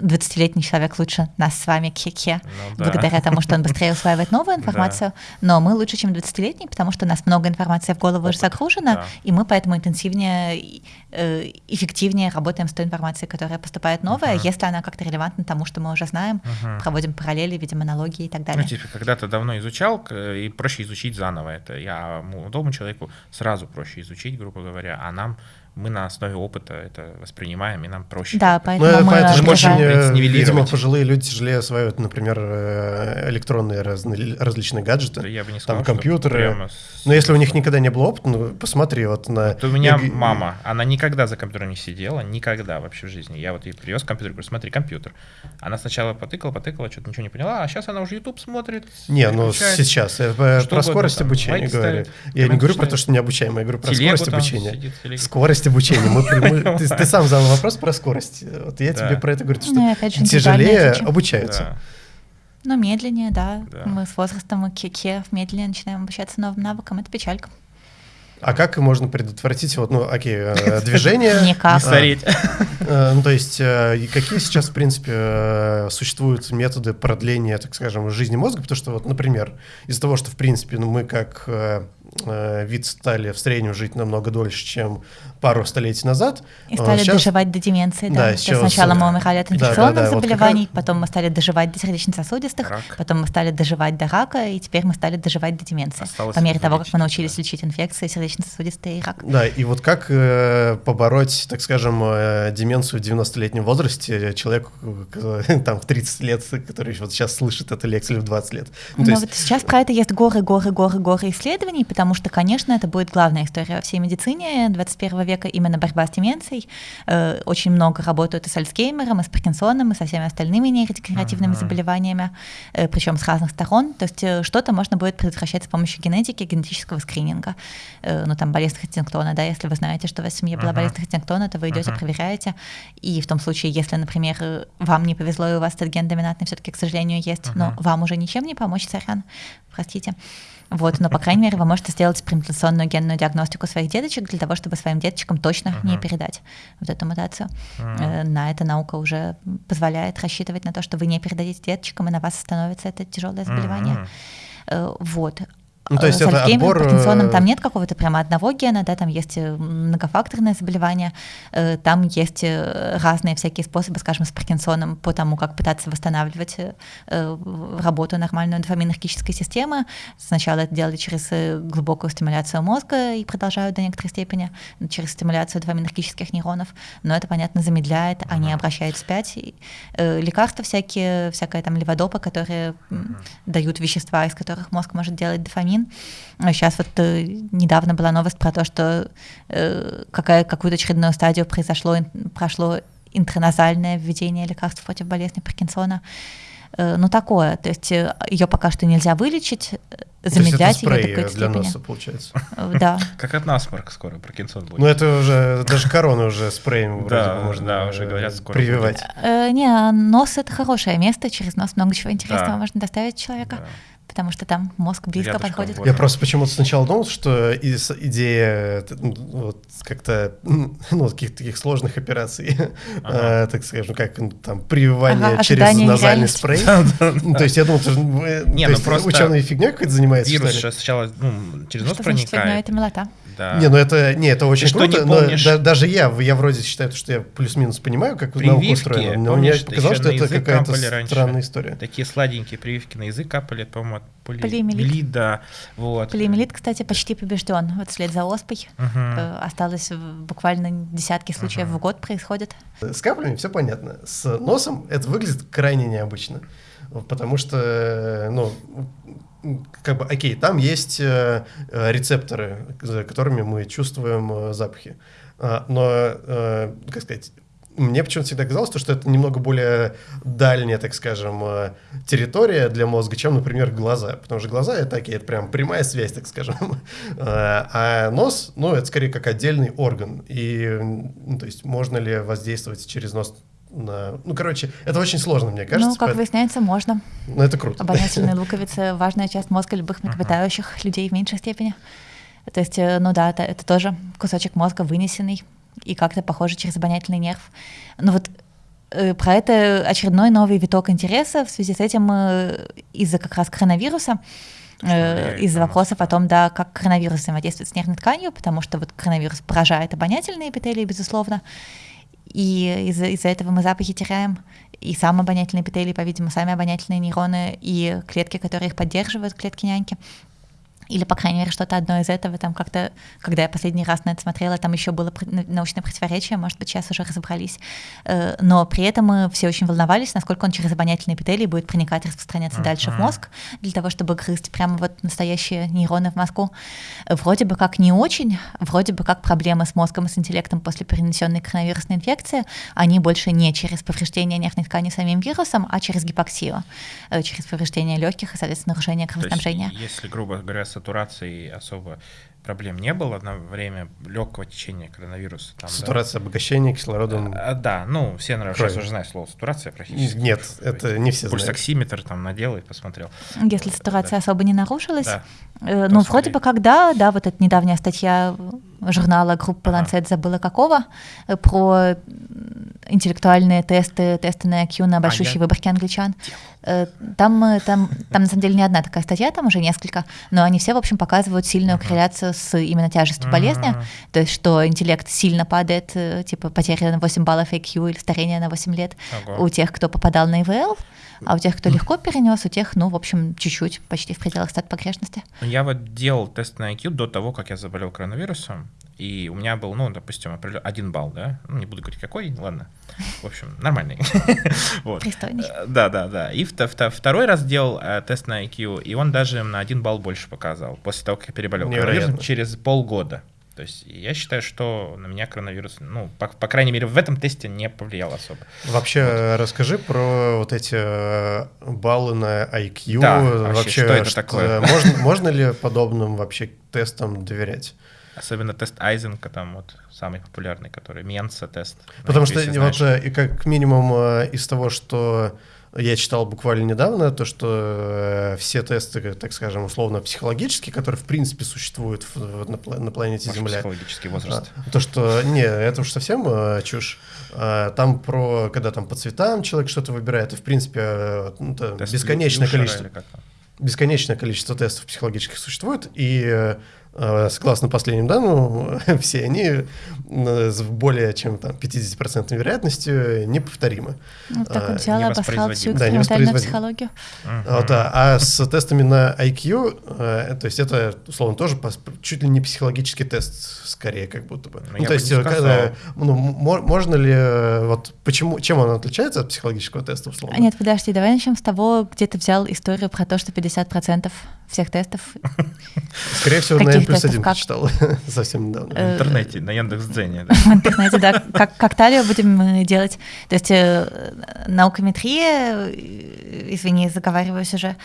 20-летний человек лучше нас с вами кхе ну, да. благодаря тому, что он быстрее усваивает новую информацию, да. но мы лучше, чем 20-летний, потому что у нас много информации в голову уже загружено, да. и мы поэтому интенсивнее, э, эффективнее работаем с той информацией, которая поступает новая, uh-huh. если она как-то релевантна тому, что мы уже знаем, uh-huh. проводим параллели, видим аналогии и так далее. Ну, типа, когда-то давно изучал, и проще изучить заново это. Я молодому человеку сразу проще изучить, грубо говоря, а нам мы на основе опыта это воспринимаем, и нам проще. Да, поэтому ну, мы это же очень, видимо, пожилые люди тяжелее осваивают, например, э, электронные разные, различные гаджеты, да, я бы не сказал, там компьютеры. С... Но если у них никогда не было опыта, ну, посмотри вот на... Вот у меня я... мама, она никогда за компьютером не сидела, никогда вообще в жизни. Я вот ей привез компьютер, говорю, смотри, компьютер. Она сначала потыкала, потыкала, что-то ничего не поняла, а сейчас она уже YouTube смотрит. Не, ну сейчас, я про скорость обучения говорю. Я не говорю про то, что необучаемое, я говорю про скорость обучения. Скорость скорость обучения. Мы, мы, ты, ты сам задал вопрос про скорость. Вот я да. тебе про это говорю, что ну, тяжелее обучаются. Да. Ну, медленнее, да. да. Мы с возрастом мы кеке медленнее начинаем обучаться новым навыкам. Это печалька. А как можно предотвратить вот, ну, окей, э, движение? Никак. Не стареть. Э, ну, то есть, э, какие сейчас, в принципе, существуют методы продления, так скажем, жизни мозга? Потому что, вот, например, из-за того, что, в принципе, ну, мы как э, вид стали в среднем жить намного дольше, чем пару столетий назад. И стали сейчас... доживать до деменции, да. да сейчас... Сначала мы умирали от инфекционных да, да, да. заболеваний, вот потом мы стали доживать до сердечно-сосудистых, Рак. потом мы стали доживать до рака, и теперь мы стали доживать до деменции. Осталось по мере того, как мы научились да. лечить инфекции, сердечно-сосудистые и рак. Да, и вот как э, побороть, так скажем, э, деменцию в 90-летнем возрасте человеку э, там в 30 лет, который вот сейчас слышит эту лекцию в 20 лет? Ну, есть... вот сейчас про это есть горы, горы, горы, горы исследований, потому что, конечно, это будет главная история во всей медицине 21 века века именно борьба с деменцией. Э, очень много работают и с Альцгеймером, и с Паркинсоном, и со всеми остальными нейродегенеративными uh-huh. заболеваниями, э, причем с разных сторон. То есть э, что-то можно будет предотвращать с помощью генетики, генетического скрининга. Ну, там, болезнь Хаттингтона, да, если вы знаете, что у вас в семье была uh-huh. болезнь Хаттингтона, то вы идете, uh-huh. проверяете, и в том случае, если, например, вам не повезло, и у вас этот ген доминантный все-таки, к сожалению, есть, uh-huh. но вам уже ничем не помочь, сорян, простите. Вот, но, по крайней мере, вы можете сделать премутационную генную диагностику своих деточек для того, чтобы своим деточкам точно uh-huh. не передать вот эту мутацию. Uh-huh. На это наука уже позволяет рассчитывать на то, что вы не передадите деточкам, и на вас становится это тяжелое заболевание. Uh-huh. Вот. Ну, то есть с это отбор... Паркинсоном там э, нет какого-то прямо одного гена, да, там есть э, многофакторное заболевание, э, там есть разные всякие способы, скажем, с Паркинсоном по тому, как пытаться восстанавливать работу нормальной дофаминергической системы. Сначала это делали через глубокую стимуляцию мозга и продолжают до некоторой степени через стимуляцию дофаминергических нейронов, но это, понятно, замедляет, они обращают вспять. Лекарства всякие, всякая там леводопа, которые дают вещества, из которых мозг может делать дофамин, дофамин. Сейчас вот э, недавно была новость про то, что э, какая, какую-то очередную стадию произошло, прошло интраназальное введение лекарств против болезни Паркинсона. Э, ну, такое. То есть э, ее пока что нельзя вылечить, замедлять ее до какой-то степени. для носа, получается. Да. Как от насморка скоро Паркинсон будет. Ну, это уже, даже корона уже спреем вроде бы можно Да, уже говорят, скоро прививать. Не, нос — это хорошее место, через нос много чего интересного можно доставить человека потому что там мозг близко Рядышком подходит. Я просто почему-то сначала думал, что идея ну, вот, как-то ну, каких-то таких сложных операций, ага. э, так скажем, как там прививание ага, через назальный спрей. Ну, то есть я думал, что ну, просто ученые фигня какой-то занимается, Вирус сначала ну, через нос проникает. это милота. Да. Не, ну это, не, это очень Ты круто, что, но да, даже я, я вроде считаю, что я плюс-минус понимаю, как прививки, наука устроена, но помнишь, мне показалось, что это какая-то странная история. Такие сладенькие прививки на язык капали, по-моему, от поли... полиэмилит. да. Вот. Полиэмилит, кстати, почти побежден. Вот вслед за оспой угу. осталось буквально десятки случаев угу. в год происходит. С каплями все понятно. С носом это выглядит крайне необычно. Потому что, ну, как бы, окей, там есть э, э, рецепторы, за которыми мы чувствуем э, запахи. А, но, э, как сказать, мне почему-то всегда казалось, что это немного более дальняя, так скажем, э, территория для мозга, чем, например, глаза. Потому что глаза — это такие, это прям прямая связь, так скажем. А нос, ну, это скорее как отдельный орган. И, ну, то есть, можно ли воздействовать через нос на... Ну, короче, это очень сложно, мне кажется. Ну, как поэтому... выясняется, можно. Ну, это круто. Обонятельные луковицы — важная часть мозга любых млекопитающих людей в меньшей степени. То есть, э, ну да, это, это тоже кусочек мозга вынесенный и как-то похоже через обонятельный нерв. Но вот э, про это очередной новый виток интереса в связи с этим э, из-за как раз коронавируса из-за вопросов о том, да, как коронавирус взаимодействует с нервной тканью, потому что вот коронавирус поражает обонятельные эпителии, безусловно, и из-за из этого мы запахи теряем, и сам обонятельный эпителий, по-видимому, сами обонятельные нейроны и клетки, которые их поддерживают, клетки няньки или, по крайней мере, что-то одно из этого, там как-то, когда я последний раз на это смотрела, там еще было научное противоречие, может быть, сейчас уже разобрались, э, но при этом мы все очень волновались, насколько он через обонятельные эпителии будет проникать, распространяться uh-huh. дальше в мозг, для того, чтобы грызть прямо вот настоящие нейроны в мозгу. Вроде бы как не очень, вроде бы как проблемы с мозгом и с интеллектом после перенесенной коронавирусной инфекции, они больше не через повреждение нервной ткани самим вирусом, а через гипоксию, э, через повреждение легких и, соответственно, нарушение кровоснабжения. Есть, если, грубо говоря, сатурации особо проблем не было на время легкого течения коронавируса. Там, сатурация да? обогащения кислородом. А, да, ну, все, наверное, Крови. сейчас уже знают слово сатурация практически. Нет, это не все Пульсоксиметр знают. там надел и посмотрел. Если сатурация да. особо не нарушилась. Да. Э, ну, вроде бы когда, да, вот эта недавняя статья журнала группы ага. Lancet, забыла какого, э, про интеллектуальные тесты, тесты на IQ на большущей а, выборке англичан. Э, там, э, там, там, на самом деле, не одна такая статья, там уже несколько, но они все, в общем, показывают сильную корреляцию с именно тяжестью болезни, то есть что интеллект сильно падает, типа потеря на 8 баллов IQ или старение на 8 лет у тех, кто попадал на ИВЛ, а у тех, кто легко перенес, у тех, ну, в общем, чуть-чуть, почти в пределах стат погрешности. Я вот делал тест на IQ до того, как я заболел коронавирусом, и у меня был, ну, допустим, один балл, да, ну, не буду говорить какой, ладно, в общем, нормальный. Пристойный. Э, да, да, да. И второй раз делал э, тест на IQ, и он даже на один балл больше показал, после того, как я переболел коронавирусом, через полгода. То есть я считаю, что на меня коронавирус, ну, по, по крайней мере, в этом тесте не повлиял особо. Вообще, вот. расскажи про вот эти э, баллы на IQ. Да, вообще, вообще что это что, такое? Можно, можно ли подобным вообще тестам доверять? Особенно тест Айзенка, там вот самый популярный, который Менса тест. Потому что вот э, и как минимум э, из того, что я читал буквально недавно то, что э, все тесты, так скажем, условно психологические, которые в принципе существуют в, на, на планете Может, Земля. Психологический возраст. А, то, что не, это уж совсем чушь. А, там про, когда там по цветам человек что-то выбирает, и в принципе ну, бесконечное количество, бесконечное количество тестов психологических существует, и Э, согласно последним данным, все они с более чем там, 50% вероятностью неповторимы. Ну, так вот взял обосрал всю экспериментальную да, психологию. Uh-huh. Вот, а, а с тестами на IQ, э, то есть это, условно, тоже чуть ли не психологический тест, скорее, как будто бы. Ну, ну то есть, э, когда, ну, можно ли, вот почему, чем он отличается от психологического теста, условно? Нет, подожди, давай начнем с того, где ты взял историю про то, что 50% всех тестов. Скорее всего, на N плюс один прочитал совсем недавно. В интернете, на Яндекс.Дзене. В интернете, да. Как, как талию будем э, делать. То есть э, наукометрия, э, извини, заговариваюсь уже,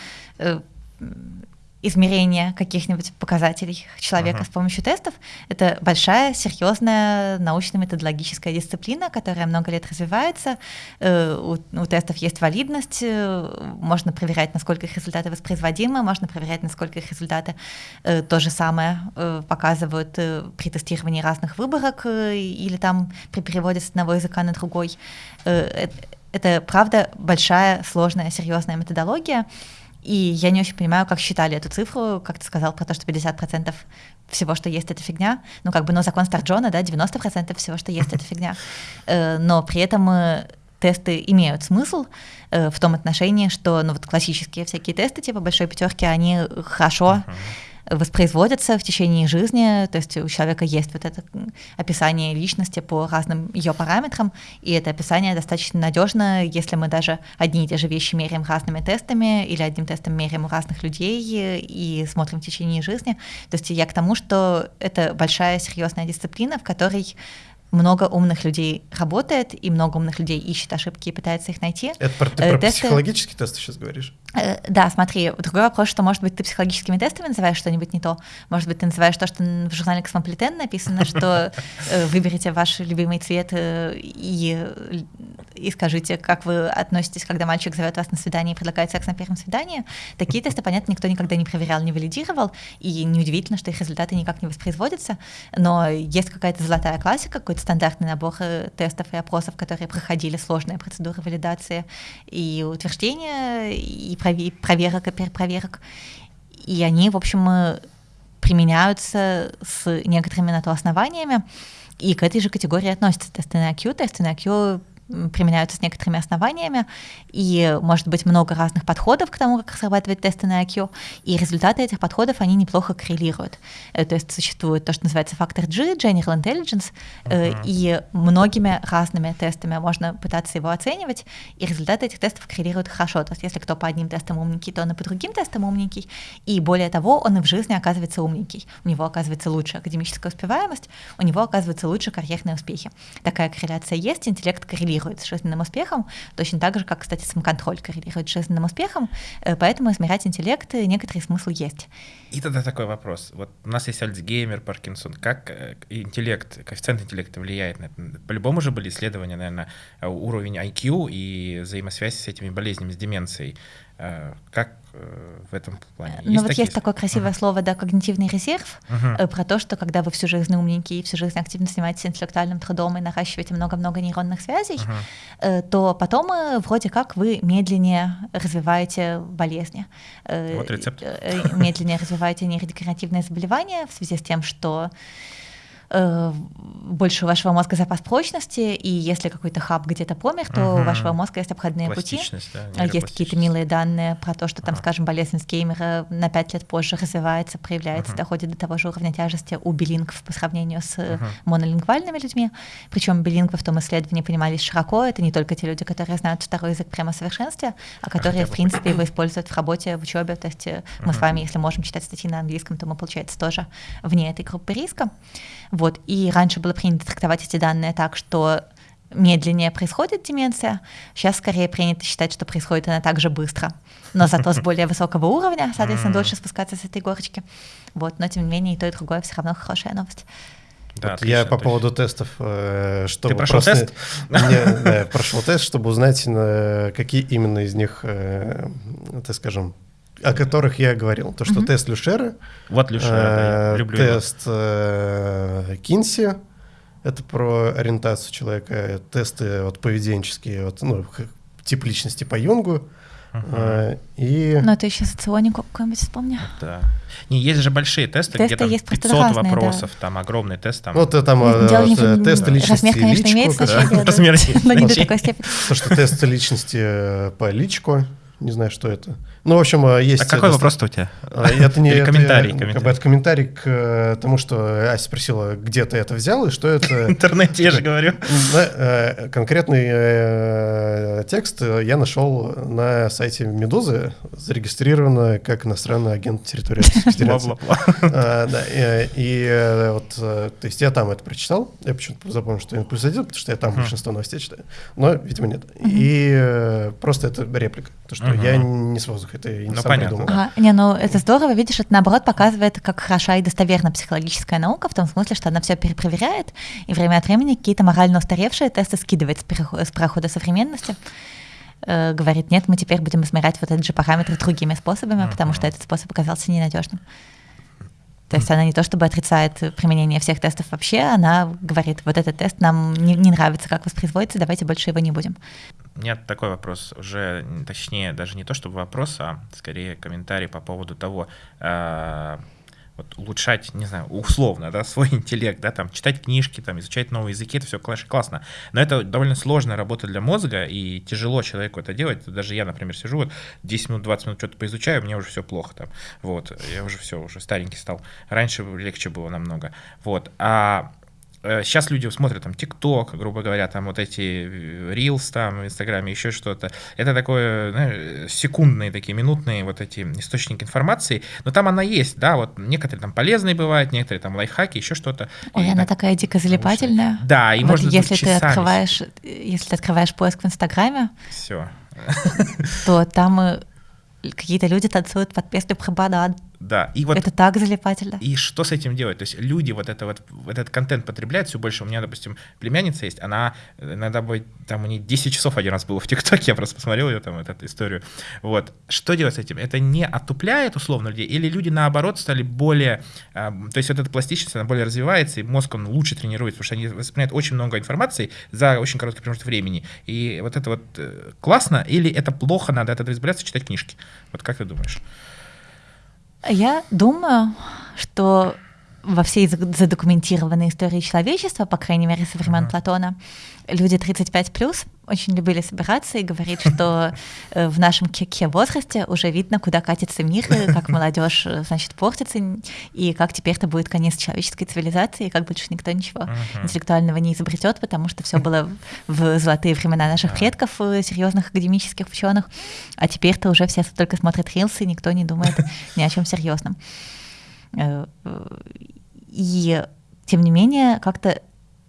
измерения каких-нибудь показателей человека uh-huh. с помощью тестов. Это большая, серьезная научно-методологическая дисциплина, которая много лет развивается. Э, у, у тестов есть валидность, э, можно проверять, насколько их результаты воспроизводимы, можно проверять, насколько их результаты э, то же самое показывают при тестировании разных выборок или там при переводе с одного языка на другой. Это, правда, большая, сложная, серьезная методология. И я не очень понимаю, как считали эту цифру, как ты сказал про то, что 50% всего, что есть, это фигня. Ну, как бы, ну, закон Старджона, да, 90% всего, что есть, это фигня. Э, но при этом э, тесты имеют смысл э, в том отношении, что, ну, вот классические всякие тесты, типа большой пятерки, они хорошо uh-huh воспроизводятся в течение жизни, то есть у человека есть вот это описание личности по разным ее параметрам, и это описание достаточно надежно, если мы даже одни и те же вещи меряем разными тестами или одним тестом меряем у разных людей и смотрим в течение жизни. То есть я к тому, что это большая серьезная дисциплина, в которой много умных людей работает, и много умных людей ищет ошибки и пытается их найти. Это про, ты про тесты... психологический тест сейчас говоришь? Э, да, смотри, другой вопрос, что, может быть, ты психологическими тестами называешь что-нибудь не то, может быть, ты называешь то, что в журнале «Космополитен» написано, что э, выберите ваш любимый цвет э, и, и скажите, как вы относитесь, когда мальчик зовет вас на свидание и предлагает секс на первом свидании. Такие тесты, понятно, никто никогда не проверял, не валидировал, и неудивительно, что их результаты никак не воспроизводятся, но есть какая-то золотая классика, какой-то стандартный набор тестов и опросов, которые проходили сложные процедуры валидации и утверждения, и проверок и перепроверок. И они, в общем, э, применяются с некоторыми на то основаниями. И к этой же категории относятся тесты на IQ. Тесты на IQ применяются с некоторыми основаниями, и может быть много разных подходов к тому, как срабатывать тесты на IQ, и результаты этих подходов, они неплохо коррелируют. Э, то есть существует то, что называется фактор G, General Intelligence, uh-huh. и многими разными тестами можно пытаться его оценивать, и результаты этих тестов коррелируют хорошо. То есть если кто по одним тестам умненький, то он и по другим тестам умненький, и более того, он и в жизни оказывается умненький. У него оказывается лучше академическая успеваемость, у него оказывается лучше карьерные успехи. Такая корреляция есть, интеллект коррелирует коррелирует с жизненным успехом, точно так же, как, кстати, самоконтроль коррелирует с жизненным успехом, э, поэтому измерять интеллект э, некоторый смысл есть. И тогда такой вопрос. Вот у нас есть Альцгеймер, Паркинсон. Как э, интеллект, коэффициент интеллекта влияет на это? По-любому же были исследования, наверное, уровень IQ и взаимосвязь с этими болезнями, с деменцией. Как в этом плане? Ну вот есть такое красивое uh-huh. слово, да, когнитивный резерв, uh-huh. про то, что когда вы всю жизнь умненький, всю жизнь активно занимаетесь интеллектуальным трудом и наращиваете много-много нейронных связей, uh-huh. то потом вроде как вы медленнее развиваете болезни. Вот рецепт. Медленнее развиваете нейродегенеративные заболевания в связи с тем, что Э, больше у вашего мозга запас прочности, и если какой-то хаб где-то помер, то угу. у вашего мозга есть обходные пути. Да, есть какие-то милые данные про то, что там, ага. скажем, болезнь Геймера на 5 лет позже развивается, проявляется, ага. доходит до того же уровня тяжести у билингов по сравнению с ага. монолингвальными людьми. Причем билингвы в том исследовании понимались широко. Это не только те люди, которые знают второй язык прямо в совершенстве, а которые, в принципе, его используют в работе, в учебе. То есть ага. мы с вами, если можем читать статьи на английском, то мы, получается, тоже вне этой группы риска. Вот. И раньше было принято трактовать эти данные так, что медленнее происходит деменция, сейчас скорее принято считать, что происходит она так же быстро, но зато с более высокого уровня, соответственно, дольше спускаться с этой горочки. Вот, но тем не менее и то, и другое все равно хорошая новость. Да, вот я по поводу тестов, э, чтобы Ты прошел просто... тест? Не, да, прошел тест, чтобы узнать, какие именно из них, э, так скажем, о которых я говорил. То, что mm-hmm. тест Люшера, вот Люшера, э, да, люблю тест э, Кинси, это про ориентацию человека, тесты вот, поведенческие, вот, ну, тип личности по Юнгу. Uh-huh. и... Ну, это еще соционику какой-нибудь вспомни. Да. Не, есть же большие тесты, тесты где там есть 500 разные, вопросов, да. там огромный тест. Там... Ну, это там э, тесты личности Размер, конечно, личку, имеет значение. Размер но не до такой степени. То, что тесты личности по личку, не знаю, что это. Ну, в общем, э, есть... А какой вопрос-то у тебя? А, это не... Или комментарий, это, комментарий. это комментарий к э, тому, что Ася спросила, где ты это взял и что это... В интернете, я же говорю. Э, конкретный текст я нашел на сайте Медузы, зарегистрировано как иностранный агент территории Федерации. Да, и вот, то есть я там это прочитал, я почему-то запомнил, что плюс один, потому что я там большинство новостей читаю, но, видимо, нет. И просто это реплика, то, что я не с воздуха это я не ну, понятно. придумал. Ага. Не, ну это здорово, видишь, это наоборот показывает, как хороша и достоверна психологическая наука, в том смысле, что она все перепроверяет, и время от времени какие-то морально устаревшие тесты скидывает с, переход, с прохода современности э, говорит, нет, мы теперь будем измерять вот этот же параметр другими способами, uh-huh. потому что этот способ оказался ненадежным. То есть она не то чтобы отрицает применение всех тестов вообще, она говорит, вот этот тест нам не, не нравится, как воспроизводится, давайте больше его не будем. Нет, такой вопрос уже, точнее, даже не то чтобы вопрос, а скорее комментарий по поводу того, э, вот улучшать, не знаю, условно, да, свой интеллект, да, там, читать книжки, там, изучать новые языки, это все классно. Но это довольно сложная работа для мозга, и тяжело человеку это делать. Даже я, например, сижу, вот 10 минут, 20 минут что-то поизучаю, мне уже все плохо там. Вот, я уже все, уже старенький стал. Раньше легче было намного. Вот, а сейчас э, люди смотрят там ТикТок, грубо говоря, там вот эти Reels там в Инстаграме, еще что-то. Это такое, знаешь, секундные такие, минутные вот эти источники информации, но там она есть, да, вот некоторые там полезные бывают, некоторые там лайфхаки, еще что-то. Ой, и она так, такая дико залипательная. Да, и вот можно если ты открываешь, если ты открываешь поиск в Инстаграме, все, то там э, какие-то люди танцуют под песню про банан. Да, и вот... Это так залипательно. И что с этим делать? То есть люди вот, это вот этот контент потребляют все больше. У меня, допустим, племянница есть, она иногда будет, там у нее 10 часов один раз было в ТикТоке, я просто посмотрел ее там, эту историю. Вот. Что делать с этим? Это не отупляет условно людей? Или люди, наоборот, стали более... Э, то есть вот эта пластичность, она более развивается, и мозг, он лучше тренируется, потому что они воспринимают очень много информации за очень короткий промежуток времени. И вот это вот э, классно или это плохо, надо от этого избавляться, читать книжки? Вот как ты думаешь? Я думаю, что во всей задокументированной истории человечества, по крайней мере, со времен uh-huh. Платона, люди 35 плюс очень любили собираться и говорить, что э, в нашем кеке возрасте уже видно, куда катится мир, как молодежь, э, значит, портится, и как теперь это будет конец человеческой цивилизации, и как больше никто ничего uh-huh. интеллектуального не изобретет, потому что все было в золотые времена наших предков, э, серьезных академических ученых, а теперь-то уже все только смотрят рилсы, и никто не думает ни о чем серьезном. И тем не менее, как-то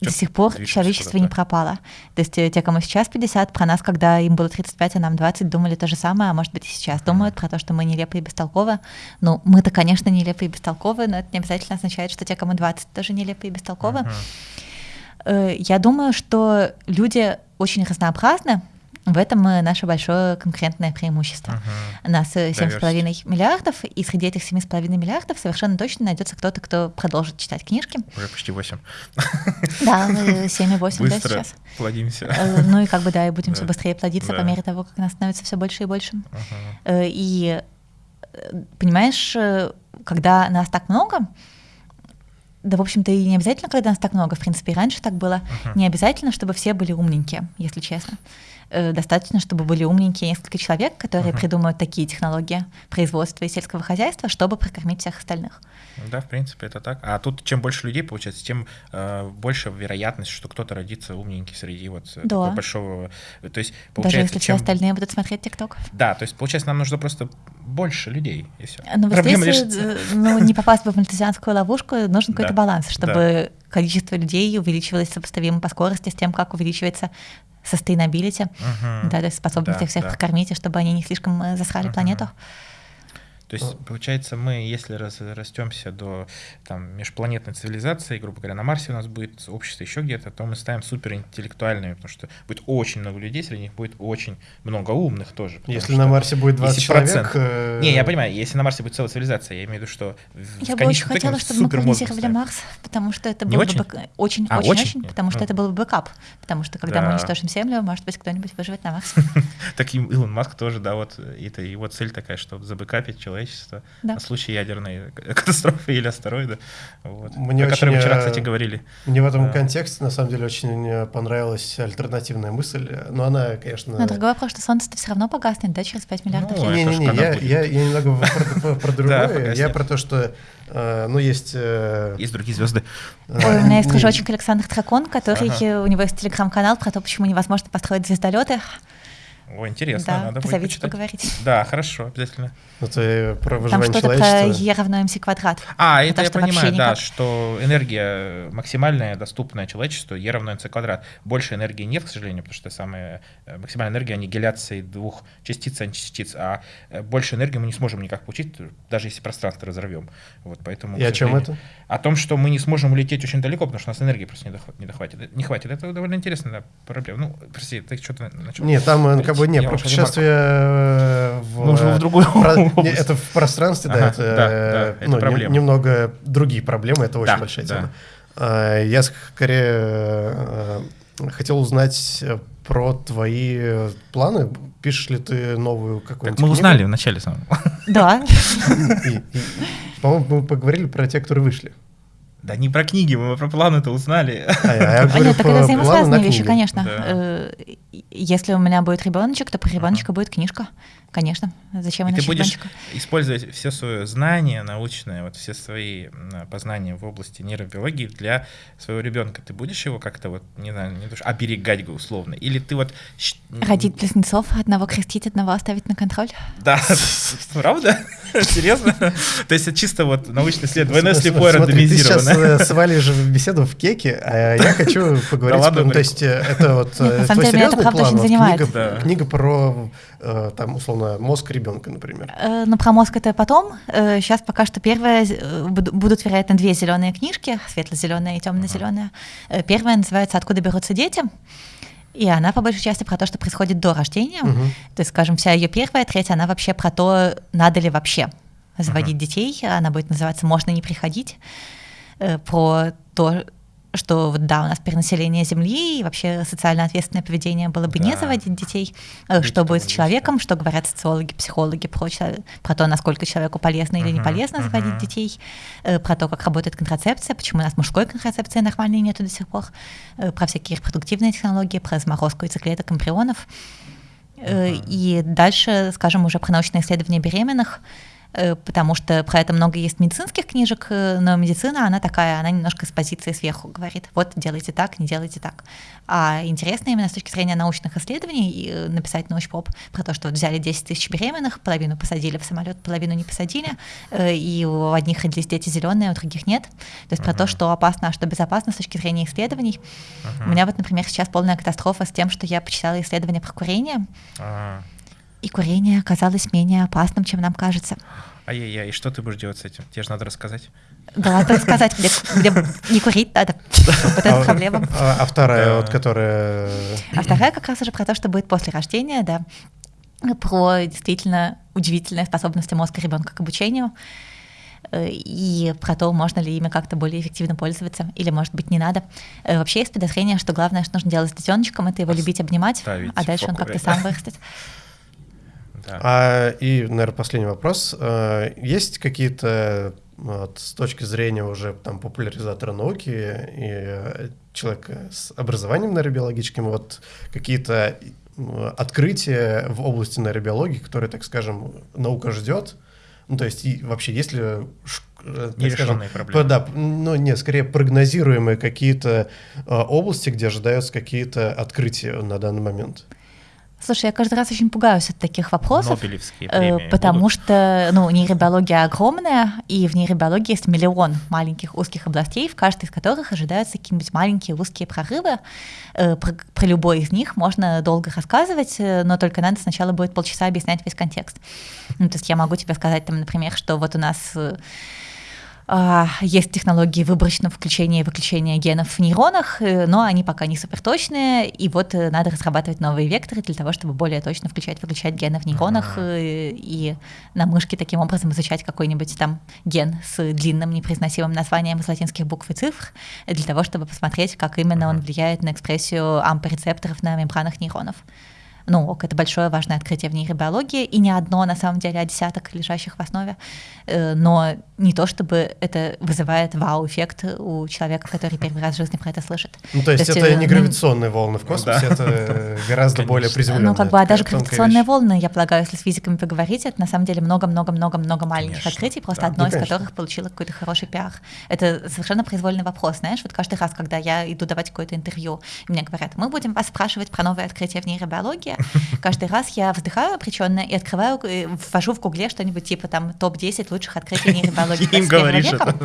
до сих пор человечество не пропало. То есть э, те, кому сейчас 50, про нас, когда им было 35, а нам 20, думали то же самое, а может быть и сейчас думают про то, что мы нелепые и бестолковы. Ну, мы-то, конечно, нелепые и бестолковы, но это не обязательно означает, что те, кому 20, тоже нелепые и бестолковы. Uh-huh. Я думаю, что люди очень разнообразны, В этом наше большое конкурентное преимущество. Uh-huh. Нас 7,5 э, миллиардов, и среди этих 7,5 миллиардов совершенно точно найдется кто-то, кто продолжит читать книжки. Уже почти 8. Да, мы 7,8 да, сейчас. плодимся. Э, ну и как бы, да, и будем все быстрее плодиться по мере того, как нас становится все больше и больше. Э, и понимаешь, когда нас так много, да, в общем-то, и не обязательно, когда нас так много, в принципе, и раньше так было, uh-huh. не обязательно, чтобы все были умненькие, если честно. Э, достаточно, чтобы были умненькие несколько человек, которые uh-huh. придумают такие технологии производства и сельского хозяйства, чтобы прокормить всех остальных. Да, в принципе, это так. А тут чем больше людей получается, тем э, больше вероятность, что кто-то родится умненький среди вот э, да. большого. То есть получается, даже если чем... все остальные будут смотреть ТикТок. Да, то есть получается, нам нужно просто больше людей и все. Но Проблема здесь, решится. Ну, не попасть в мальтезианскую ловушку, нужен какой-то да. баланс, чтобы да. количество людей увеличивалось сопоставимо по скорости с тем, как увеличивается sustainability, uh-huh. да, то есть способность да, всех да. прокормить, и чтобы они не слишком э, засрали uh-huh. планету. То есть, получается, мы, если растемся до там, межпланетной цивилизации, грубо говоря, на Марсе у нас будет общество еще где-то, то мы ставим суперинтеллектуальными, потому что будет очень много людей, среди них будет очень много умных тоже. Если на Марсе будет 20 человек... Э... Не, я понимаю, если на Марсе будет целая цивилизация, я имею в виду, что в Я бы очень хотела, чтобы мы колонизировали Марс, потому что это было бы очень, а, очень, очень, потому что ну. это был бы бэкап, потому что когда мы уничтожим Землю, может быть, кто-нибудь выживет на Марсе. Так Илон Маск тоже, да, вот это его цель такая, чтобы забэкапить человека человечества да. на случай ядерной катастрофы или астероида, вот, мне о которой мы вчера, кстати, говорили. Мне в этом да. контексте, на самом деле, очень понравилась альтернативная мысль, но она, конечно... Но другой вопрос, что Солнце все равно погаснет, да, через 5 миллиардов ну, лет? Не-не-не, я, я, я немного про другое, я про то, что Uh, ну, есть... Uh, есть другие звезды. Ой, у меня есть кружочек Александр Тракон, который, у него есть телеграм-канал про то, почему невозможно построить звездолеты. О, интересно, да, надо будет почитать. поговорить. Да, хорошо, обязательно. Это про выживание Там что-то про Е равно МС квадрат. А, это, я понимаю, да, что энергия максимальная, доступная человечеству, Е равно МС квадрат. Больше энергии нет, к сожалению, потому что самая э, максимальная энергия аннигиляции двух частиц, античастиц, а э, больше энергии мы не сможем никак получить, даже если пространство разорвем. Вот, поэтому, И о чем это? О том, что мы не сможем улететь очень далеко, потому что у нас энергии просто не, дохватит. Не, дохватит. не хватит. Это довольно интересная проблема. Ну, прости, ты что-то начал? Нет, там э, как бы не, про путешествие в... Мы в другую про, не, Это в пространстве, ага, да, это, да, да, это ну, не, немного другие проблемы, это очень да, большая да. тема. А, я скорее э, хотел узнать про твои планы. Пишешь ли ты новую какую-нибудь Так мы книгу? узнали в начале самого. Да. По-моему, мы поговорили про те, которые вышли. Да не про книги, мы про планы-то узнали. А, я, я а нет, так это взаимосвязанные вещи, конечно. Да. Э, если у меня будет ребеночек, то про ребеночка uh-huh. будет книжка. Конечно. Зачем и ты будешь ребеночка? использовать все свое знание научное, вот все свои познания в области нейробиологии для своего ребенка. Ты будешь его как-то вот, не знаю, не то, оберегать условно? Или ты вот... Родить близнецов, одного крестить, одного оставить на контроль? Да, правда? Серьезно? То есть это чисто вот научный след, двойное слепое рандомизированное. Ты сейчас свалишь беседу в кеке, а я хочу поговорить... Ну, то есть э, это вот э, твой серьезный план? Книга про, э, там, условно, мозг ребенка, например. Ну, про мозг это потом. Сейчас пока что первое, будут, вероятно, две зеленые книжки, светло-зеленая и темно-зеленая. Первая называется «Откуда берутся дети?». И она по большей части про то, что происходит до рождения. Угу. То есть, скажем, вся ее первая треть, она вообще про то, надо ли вообще заводить угу. детей. Она будет называться «Можно не приходить». Про то, что да, у нас перенаселение Земли и вообще социально ответственное поведение было бы да. не заводить детей, Быть что будет с человеком, что говорят социологи, психологи про, про то, насколько человеку полезно или uh-huh, не полезно uh-huh. заводить детей, э, про то, как работает контрацепция, почему у нас мужской контрацепции нормальной нету до сих пор, э, про всякие репродуктивные технологии, про заморозку яйцеклеток, эмбрионов. Uh-huh. И дальше, скажем, уже про научные исследования беременных, потому что про это много есть медицинских книжек, э, но медицина, она такая, она немножко с позиции сверху говорит, вот делайте так, не делайте так. А интересно именно с точки зрения научных исследований э, написать научпоп про то, что вот взяли 10 тысяч беременных, половину посадили в самолет, половину не посадили, и у одних родились дети зеленые, у других нет. То есть uh-huh. про то, что опасно, а что безопасно с точки зрения исследований. Uh-huh. У меня вот, например, сейчас полная катастрофа с тем, что я почитала исследования про курение. Uh-huh и курение оказалось менее опасным, чем нам кажется. Ай-яй-яй, и что ты будешь делать с этим? Тебе же надо рассказать. Да, надо рассказать, где, где не курить надо. Вот это проблема. А, а вторая, вот которая... А вторая как раз уже про то, что будет после рождения, да, про действительно удивительные способности мозга ребенка к обучению э, и про то, можно ли ими как-то более эффективно пользоваться, или, может быть, не надо. Э, вообще есть подозрение, что главное, что нужно делать с детеночком, это его любить, обнимать, а дальше он как-то сам вырастет. Да. А, и, наверное, последний вопрос. Э, есть какие-то вот, с точки зрения уже там популяризатора науки и человека с образованием нейробиологическим, вот какие-то открытия в области нейробиологии, которые, так скажем, наука ждет? Ну, то есть, и вообще, если э, нерешенные проблемы. Да, ну, не, скорее прогнозируемые какие-то э, области, где ожидаются какие-то открытия на данный момент. Слушай, я каждый раз очень пугаюсь от таких вопросов, премии потому будут? что ну, нейробиология огромная, и в нейробиологии есть миллион маленьких узких областей, в каждой из которых ожидаются какие-нибудь маленькие узкие прорывы. Э, про, про любой из них можно долго рассказывать, э, но только надо сначала будет полчаса объяснять весь контекст. Ну, то есть я могу тебе сказать, там, например, что вот у нас э, есть технологии выборочного включения и выключения генов в нейронах, э, но они пока не суперточные, и вот э, надо разрабатывать новые векторы для того, чтобы более точно включать-выключать гены в нейронах uh-huh. и на мышке таким образом изучать какой-нибудь там ген с длинным непроизносимым названием из латинских букв и цифр, для того, чтобы посмотреть, как именно uh-huh. он влияет на экспрессию ампорецепторов на мембранах нейронов ну, ок, это большое важное открытие в нейробиологии, и не одно, на самом деле, а десяток лежащих в основе, э, но не то, чтобы это вызывает вау-эффект у человека, который первый раз в жизни про это слышит. Ну, то есть, то есть это э, не ну, гравитационные волны в космосе, да. это гораздо более приземленные. Ну, как бы, а даже гравитационные волны, я полагаю, если с физиками поговорить, это на самом деле много-много-много-много маленьких конечно. открытий, просто да. одно ну, из которых получило какой-то хороший пиар. Это совершенно произвольный вопрос, знаешь, вот каждый раз, когда я иду давать какое-то интервью, мне говорят, мы будем вас спрашивать про новые открытия в нейробиологии, Каждый раз я вздыхаю обреченно и открываю, э, ввожу в гугле что-нибудь типа там топ-10 лучших открытий нейробиологии 21 века.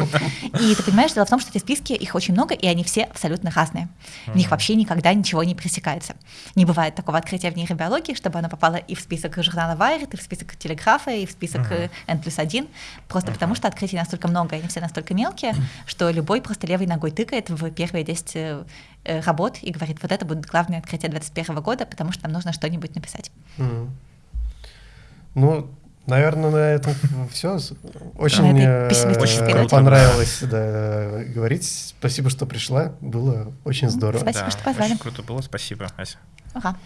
И ты понимаешь, дело в том, что эти списки, их очень много, и они все абсолютно разные. В них вообще никогда ничего не пресекается. Не бывает такого открытия в нейробиологии, чтобы оно попало и в список журнала Wired, и в список Телеграфа, и в список. N плюс 1, просто потому что открытий настолько много, и они все настолько мелкие, что любой просто левой ногой тыкает в первые 10 Э, работ и говорит, вот это будет главное открытие 2021 года, потому что нам нужно что-нибудь написать. Mm. Ну, наверное, на этом все. Очень мне очень понравилось да, говорить. Спасибо, что пришла. Было очень здорово. Спасибо, да, что позвали. Очень круто было. Спасибо, Ася. Ага.